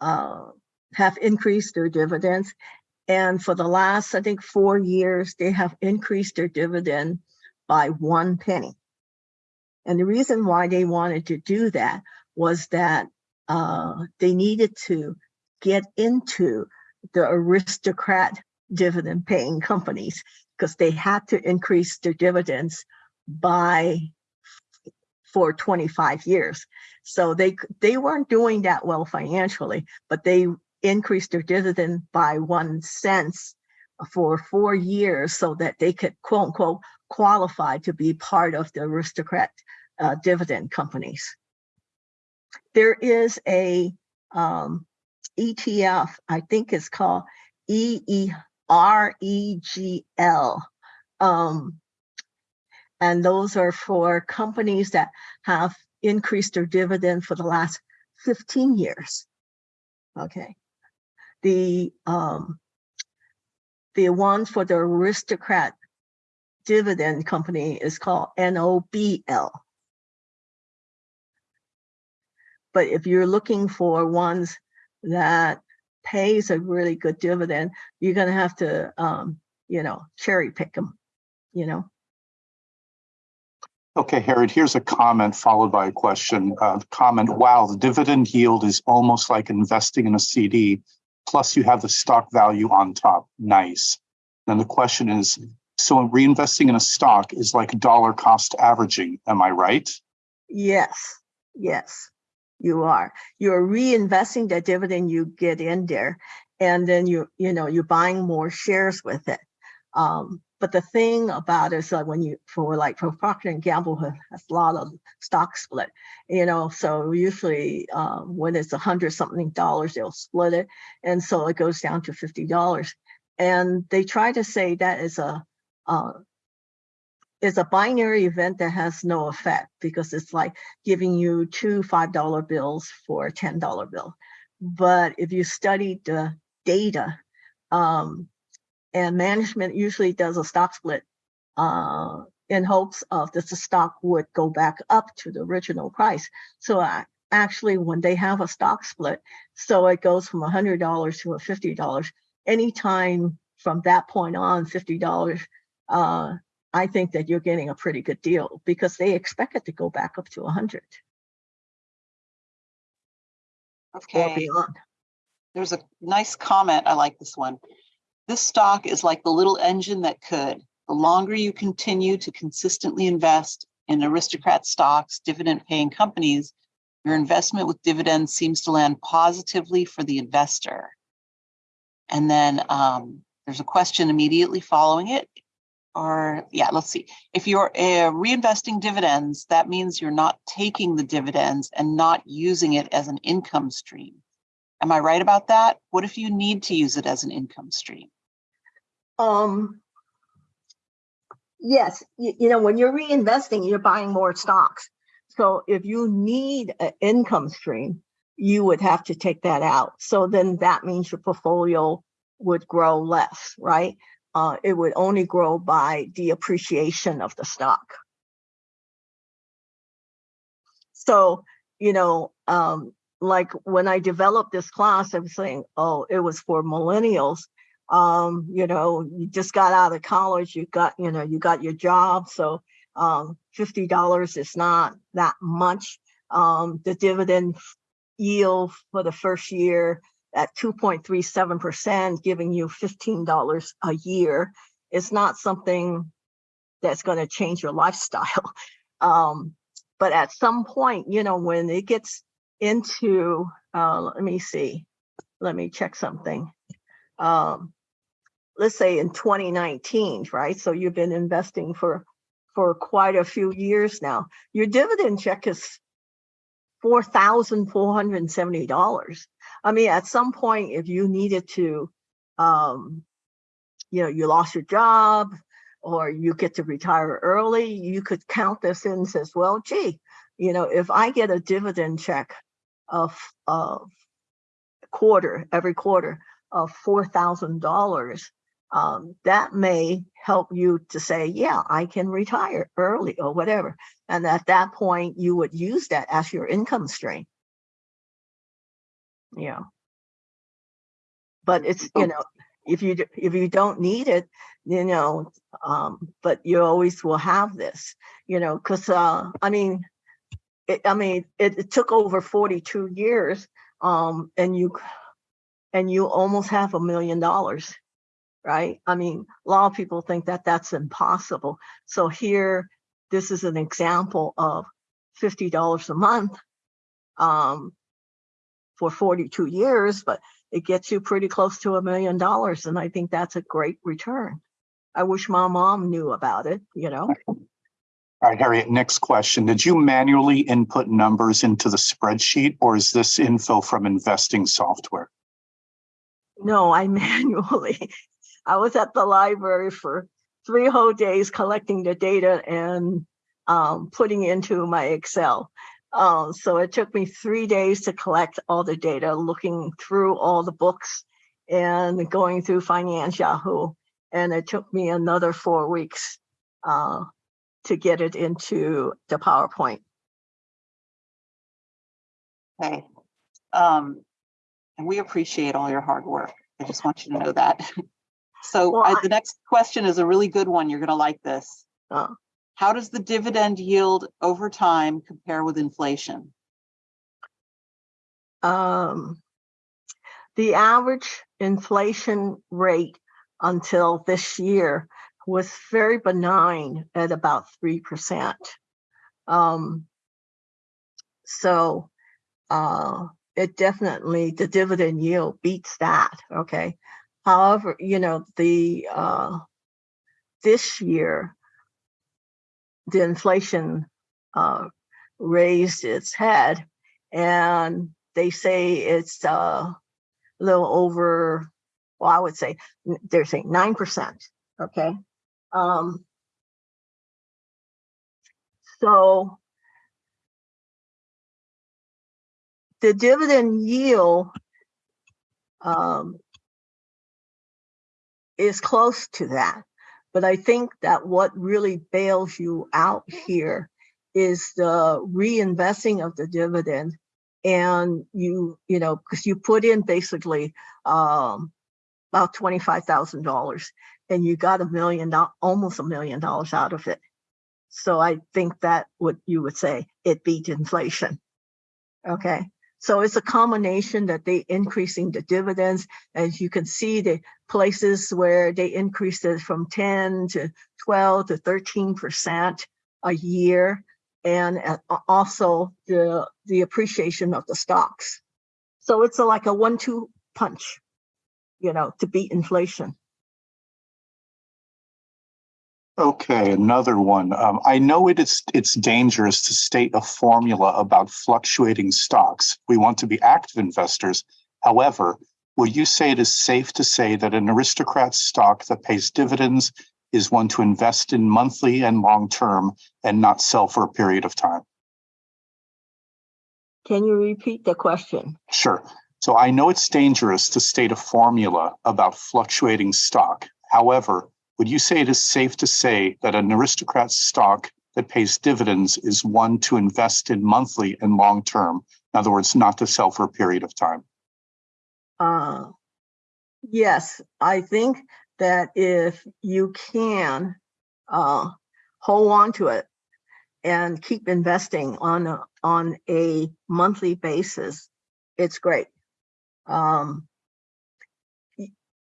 uh, have increased their dividends. And for the last, I think, four years, they have increased their dividend by one penny. And the reason why they wanted to do that was that uh, they needed to get into the aristocrat dividend paying companies because they had to increase their dividends by for 25 years. So they they weren't doing that well financially, but they increased their dividend by one cents for four years so that they could quote unquote qualify to be part of the aristocrat uh, dividend companies. There is a um, ETF, I think it's called E E R E G L. Um, and those are for companies that have increased their dividend for the last 15 years. Okay. The um, the one for the aristocrat dividend company is called NOBL. But if you're looking for ones that pays a really good dividend, you're gonna have to, um, you know, cherry pick them, you know? Okay, Harriet, here's a comment followed by a question. Uh, comment, wow, the dividend yield is almost like investing in a CD, plus you have the stock value on top. Nice. Then the question is, so reinvesting in a stock is like dollar cost averaging, am I right? Yes, yes, you are. You're reinvesting the dividend you get in there. And then you, you know, you're buying more shares with it. Um, but the thing about it is like when you, for like for Procter and Gamble has a lot of stock split, you know, so usually uh, when it's a hundred something dollars, they'll split it. And so it goes down to fifty dollars. And they try to say that is a, uh, is a binary event that has no effect because it's like giving you two five dollar bills for a ten dollar bill. But if you study the data, um, and management usually does a stock split uh, in hopes of that the stock would go back up to the original price. So uh, actually, when they have a stock split, so it goes from a hundred dollars to a fifty dollars. Anytime from that point on, fifty dollars, uh, I think that you're getting a pretty good deal because they expect it to go back up to a hundred or Okay, beyond. there's a nice comment. I like this one. This stock is like the little engine that could. The longer you continue to consistently invest in aristocrat stocks, dividend paying companies, your investment with dividends seems to land positively for the investor. And then um, there's a question immediately following it. Or, yeah, let's see. If you're uh, reinvesting dividends, that means you're not taking the dividends and not using it as an income stream. Am I right about that? What if you need to use it as an income stream? Um, yes, you, you know, when you're reinvesting, you're buying more stocks. So if you need an income stream, you would have to take that out. So then that means your portfolio would grow less, right? Uh, it would only grow by the appreciation of the stock. So, you know, um, like when I developed this class, I was saying, oh, it was for millennials um, you know, you just got out of college, you got, you know, you got your job. So um, $50 is not that much. Um, the dividend yield for the first year at 2.37%, giving you $15 a year is not something that's going to change your lifestyle. Um, but at some point, you know, when it gets into, uh, let me see, let me check something. Um, let's say in 2019, right? So you've been investing for for quite a few years now. Your dividend check is four thousand four hundred and seventy dollars. I mean, at some point, if you needed to, um, you know, you lost your job or you get to retire early, you could count this in and says, well, gee, you know, if I get a dividend check of of quarter every quarter of four thousand dollars, um, that may help you to say, yeah, I can retire early or whatever. And at that point, you would use that as your income stream. Yeah. But it's, you know, if you, if you don't need it, you know, um, but you always will have this, you know, cause, uh, I mean, it, I mean, it, it took over 42 years, um, and you, and you almost have a million dollars right? I mean, a lot of people think that that's impossible. So here, this is an example of $50 a month um, for 42 years, but it gets you pretty close to a million dollars. And I think that's a great return. I wish my mom knew about it, you know? All right, Harriet, next question. Did you manually input numbers into the spreadsheet or is this info from investing software? No, I manually. I was at the library for three whole days collecting the data and um, putting into my Excel. Um, so it took me three days to collect all the data, looking through all the books and going through Finance Yahoo. And it took me another four weeks uh, to get it into the PowerPoint. Okay. Um, and we appreciate all your hard work. I just want you to know that. So Well, I- the next question is a really good one. You're gonna like this. Uh. How does the dividend yield over time compare with inflation? Um, the average inflation rate until this year was very benign at about 3%. Um, so uh, it definitely, the dividend yield beats that, okay? However, you know, the uh, this year, the inflation uh, raised its head and they say it's uh, a little over, well, I would say they're saying 9%. Okay. Um, so the dividend yield um, is close to that. But I think that what really bails you out here is the reinvesting of the dividend and you you know because you put in basically um about twenty-five thousand dollars, and you got a million, almost a million dollars out of it. So I think that what you would say, it beat inflation. Okay, so it's a combination that they increasing the dividends. As you can see, the places where they increased it from ten to twelve to thirteen percent a year. And also the, the appreciation of the stocks. So it's a- like a one-two punch, you know, to beat inflation. Okay, another one. Um, I know it is, it's dangerous to state a formula about fluctuating stocks. We want to be active investors. However, would you say it is safe to say that an aristocrat stock that pays dividends is one to invest in monthly and long term and not sell for a period of time? Can you repeat the question? Sure. So I know it's dangerous to state a formula about fluctuating stock. However, would you say it is safe to say that an aristocrat stock that pays dividends is one to invest in monthly and long term? In other words, not to sell for a period of time. Uh, yes, I think that if you can uh, hold on to it and keep investing on a, on a monthly basis, it's great. Um,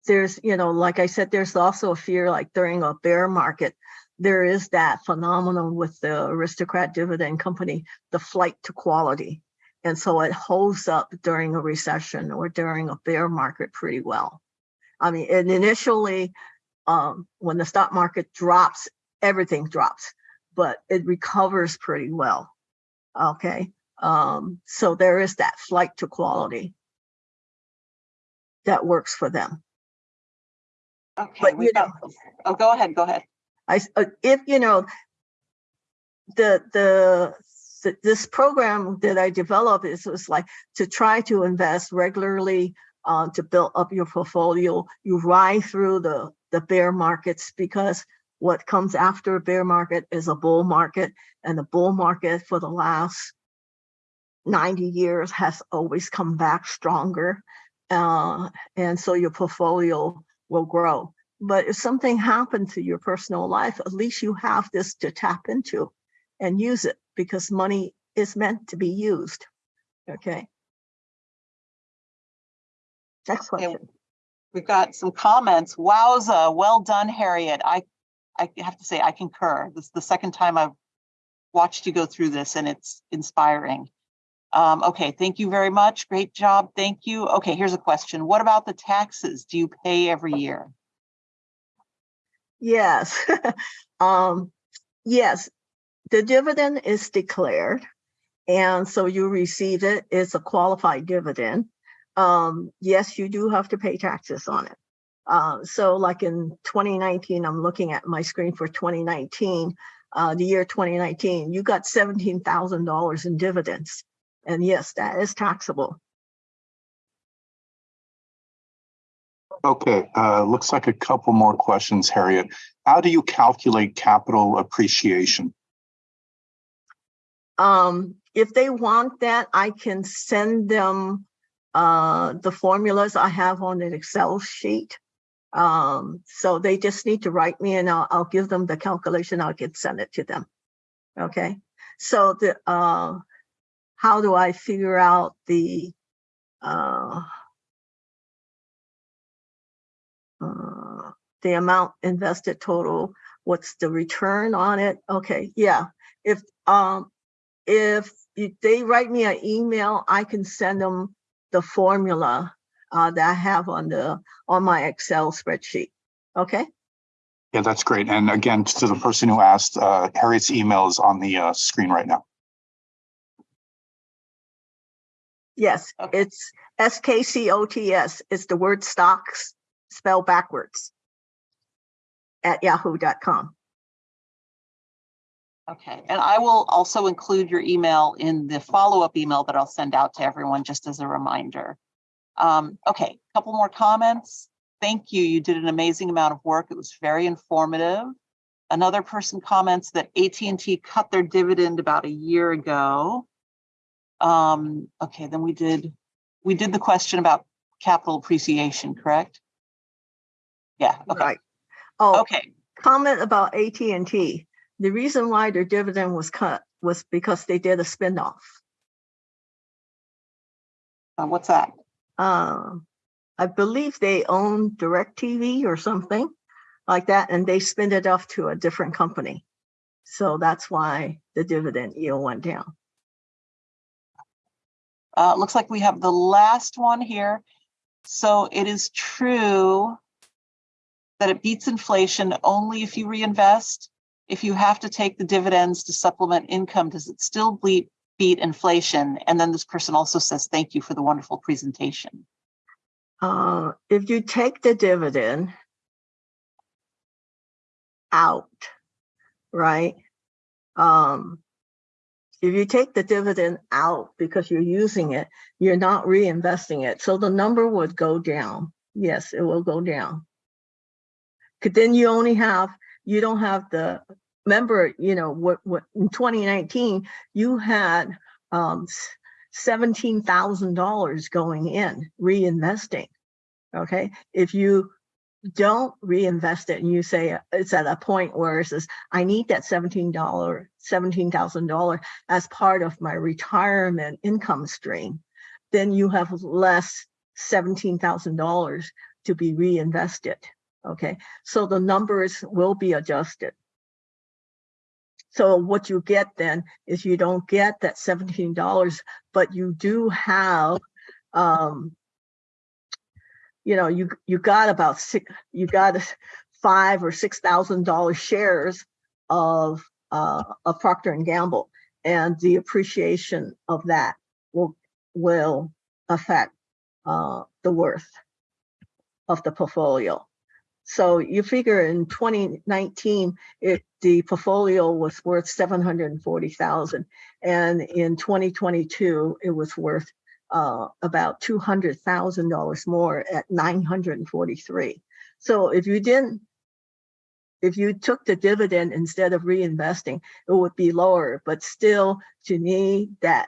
there's, you know, like I said, there's also a fear like during a bear market, there is that phenomenon with the aristocrat dividend company, the flight to quality. And so it holds up during a recession or during a bear market pretty well. I mean, and initially, um, when the stock market drops, everything drops, but it recovers pretty well. Okay. Um, so there is that flight to quality that works for them. Okay, But, you know- got, oh, go ahead, go ahead. I, uh, if, you know, the, the, this program that I developed is was like to try to invest regularly, uh, to build up your portfolio. You ride through the, the bear markets because what comes after a bear market is a bull market and the bull market for the last 90 years has always come back stronger. Uh, and so your portfolio will grow. But if something happened to your personal life, at least you have this to tap into and use it because money is meant to be used. Okay. Next Okay, question. We've got some comments. Wowza, well done, Harriet. I, I have to say, I concur. This is the second time I've watched you go through this and it's inspiring. Um, okay, thank you very much. Great job. Thank you. Okay, here's a question. What about the taxes? Do you pay every year? Yes. um, yes, the dividend is declared. And so you receive it. It's a qualified dividend. Um, yes, you do have to pay taxes on it. Uh, so like in 2019, I'm looking at my screen for 2019, uh, the year 2019, you got $17,000 in dividends. And yes, that is taxable. Okay, uh, looks like a couple more questions, Harriet. How do you calculate capital appreciation? Um, if they want that, I can send them uh, the formulas I have on an Excel sheet. Um, so they just need to write me and I'll, I'll give them the calculation. I can send it to them. Okay. So the, uh, how do I figure out the, uh, uh, the amount invested total? What's the return on it? Okay. Yeah. If, um, if they write me an email, I can send them the formula uh, that I have on the on my Excel spreadsheet. Okay. Yeah, that's great. And again, to the person who asked, uh, Harriet's email is on the uh, screen right now. Yes, Okay. it's S K C O T S. It's the word stocks spelled backwards at yahoo.com. Okay, and I will also include your email in the follow-up email that I'll send out to everyone just as a reminder. Um, okay, couple more comments. Thank you. You did an amazing amount of work. It was very informative. Another person comments that AT&T cut their dividend about a year ago. Um, okay, then we did, we did the question about capital appreciation, correct? Yeah, okay, Right. Oh, okay. comment about AT&T. The reason why their dividend was cut was because they did a spin-off. Uh, What's that? Um, I believe they own DirecTV or something like that, and they spin it off to a different company. So that's why the dividend yield went down. Uh, looks like we have the last one here. So it is true that it beats inflation only if you reinvest. If you have to take the dividends to supplement income, does it still beat, beat inflation? And then this person also says, thank you for the wonderful presentation. Uh, if you take the dividend out, right? Um, if you take the dividend out because you're using it, you're not reinvesting it. So the number would go down. Yes, it will go down. Cause then you only have, you don't have the, remember, you know, what, what, in 2019, you had, um, seventeen thousand dollars going in, reinvesting. Okay, if you don't reinvest it and you say it's at a point where it says, I need that seventeen dollar, seventeen thousand dollar as part of my retirement income stream, then you have less seventeen thousand dollars to be reinvested. Okay, so the numbers will be adjusted. So what you get then is you don't get that seventeen dollars, but you do have, um, you know, you, you got about six, you got five or six thousand dollar shares of, uh, of Procter and Gamble. And the appreciation of that will, will affect, uh, the worth of the portfolio. So you figure in 2019, it, the portfolio was worth 740,000. And in 2022, it was worth uh, about $200,000 more at 943. So if you didn't, if you took the dividend instead of reinvesting, it would be lower, but still to me, that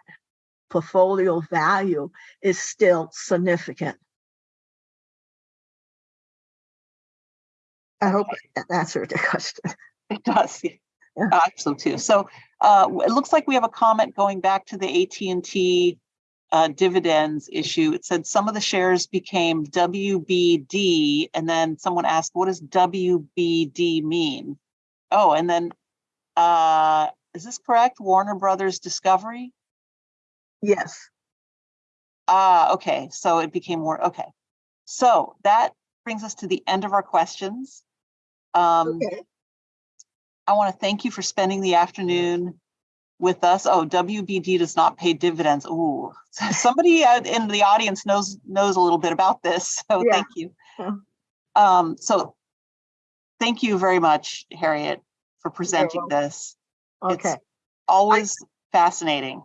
portfolio value is still significant. I hope that answered the question. It does. yeah. Yeah. I hope so too. So uh, it looks like we have a comment going back to the AT&T uh, dividends issue. It said some of the shares became WBD and then someone asked, what does WBD mean? Oh, and then uh, is this correct? Warner Brothers Discovery? Yes. Ah, okay, so it became more, okay. So that brings us to the end of our questions. Um, Okay. I want to thank you for spending the afternoon with us. Oh, WBD does not pay dividends. Ooh, somebody in the audience knows knows a little bit about this, so Yeah. thank you. Yeah. Um, so thank you very much, Harriet, for presenting this. It's Okay. always fascinating.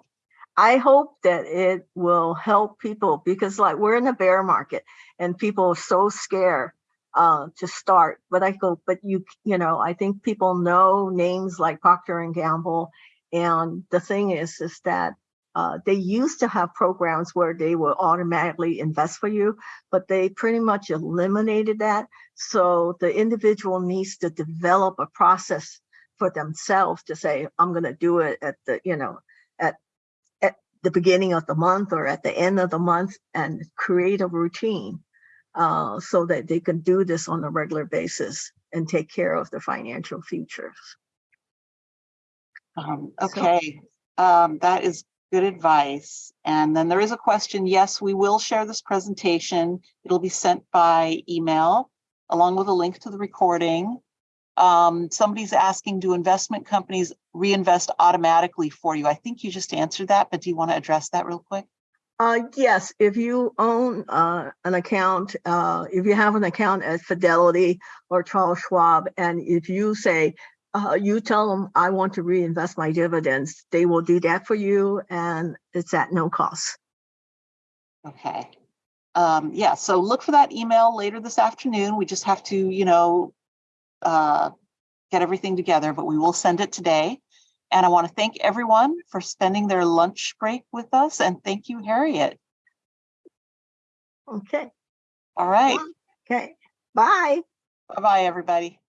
I hope that it will help people because like we're in a bear market and people are so scared uh, to start. But I go, but you, you know, I think people know names like Procter and Gamble. And the thing is, is that uh, they used to have programs where they will automatically invest for you, but they pretty much eliminated that. So the individual needs to develop a process for themselves to say, I'm going to do it at the, you know, at at the beginning of the month or at the end of the month and create a routine uh, so that they can do this on a regular basis and take care of their financial futures. Um, okay, um, that is good advice. And then there is a question. Yes, we will share this presentation. It'll be sent by email along with a link to the recording. Um, somebody's asking, do investment companies reinvest automatically for you? I think you just answered that, but do you want to address that real quick? Uh, yes, if you own uh, an account, uh, if you have an account at Fidelity or Charles Schwab, and if you say, uh, you tell them, I want to reinvest my dividends, they will do that for you and it's at no cost. Okay. Um, yeah, so look for that email later this afternoon. We just have to, you know, uh, get everything together, but we will send it today. And I want to thank everyone for spending their lunch break with us. And thank you, Harriet. Okay, All right. okay, bye. Bye-bye, everybody.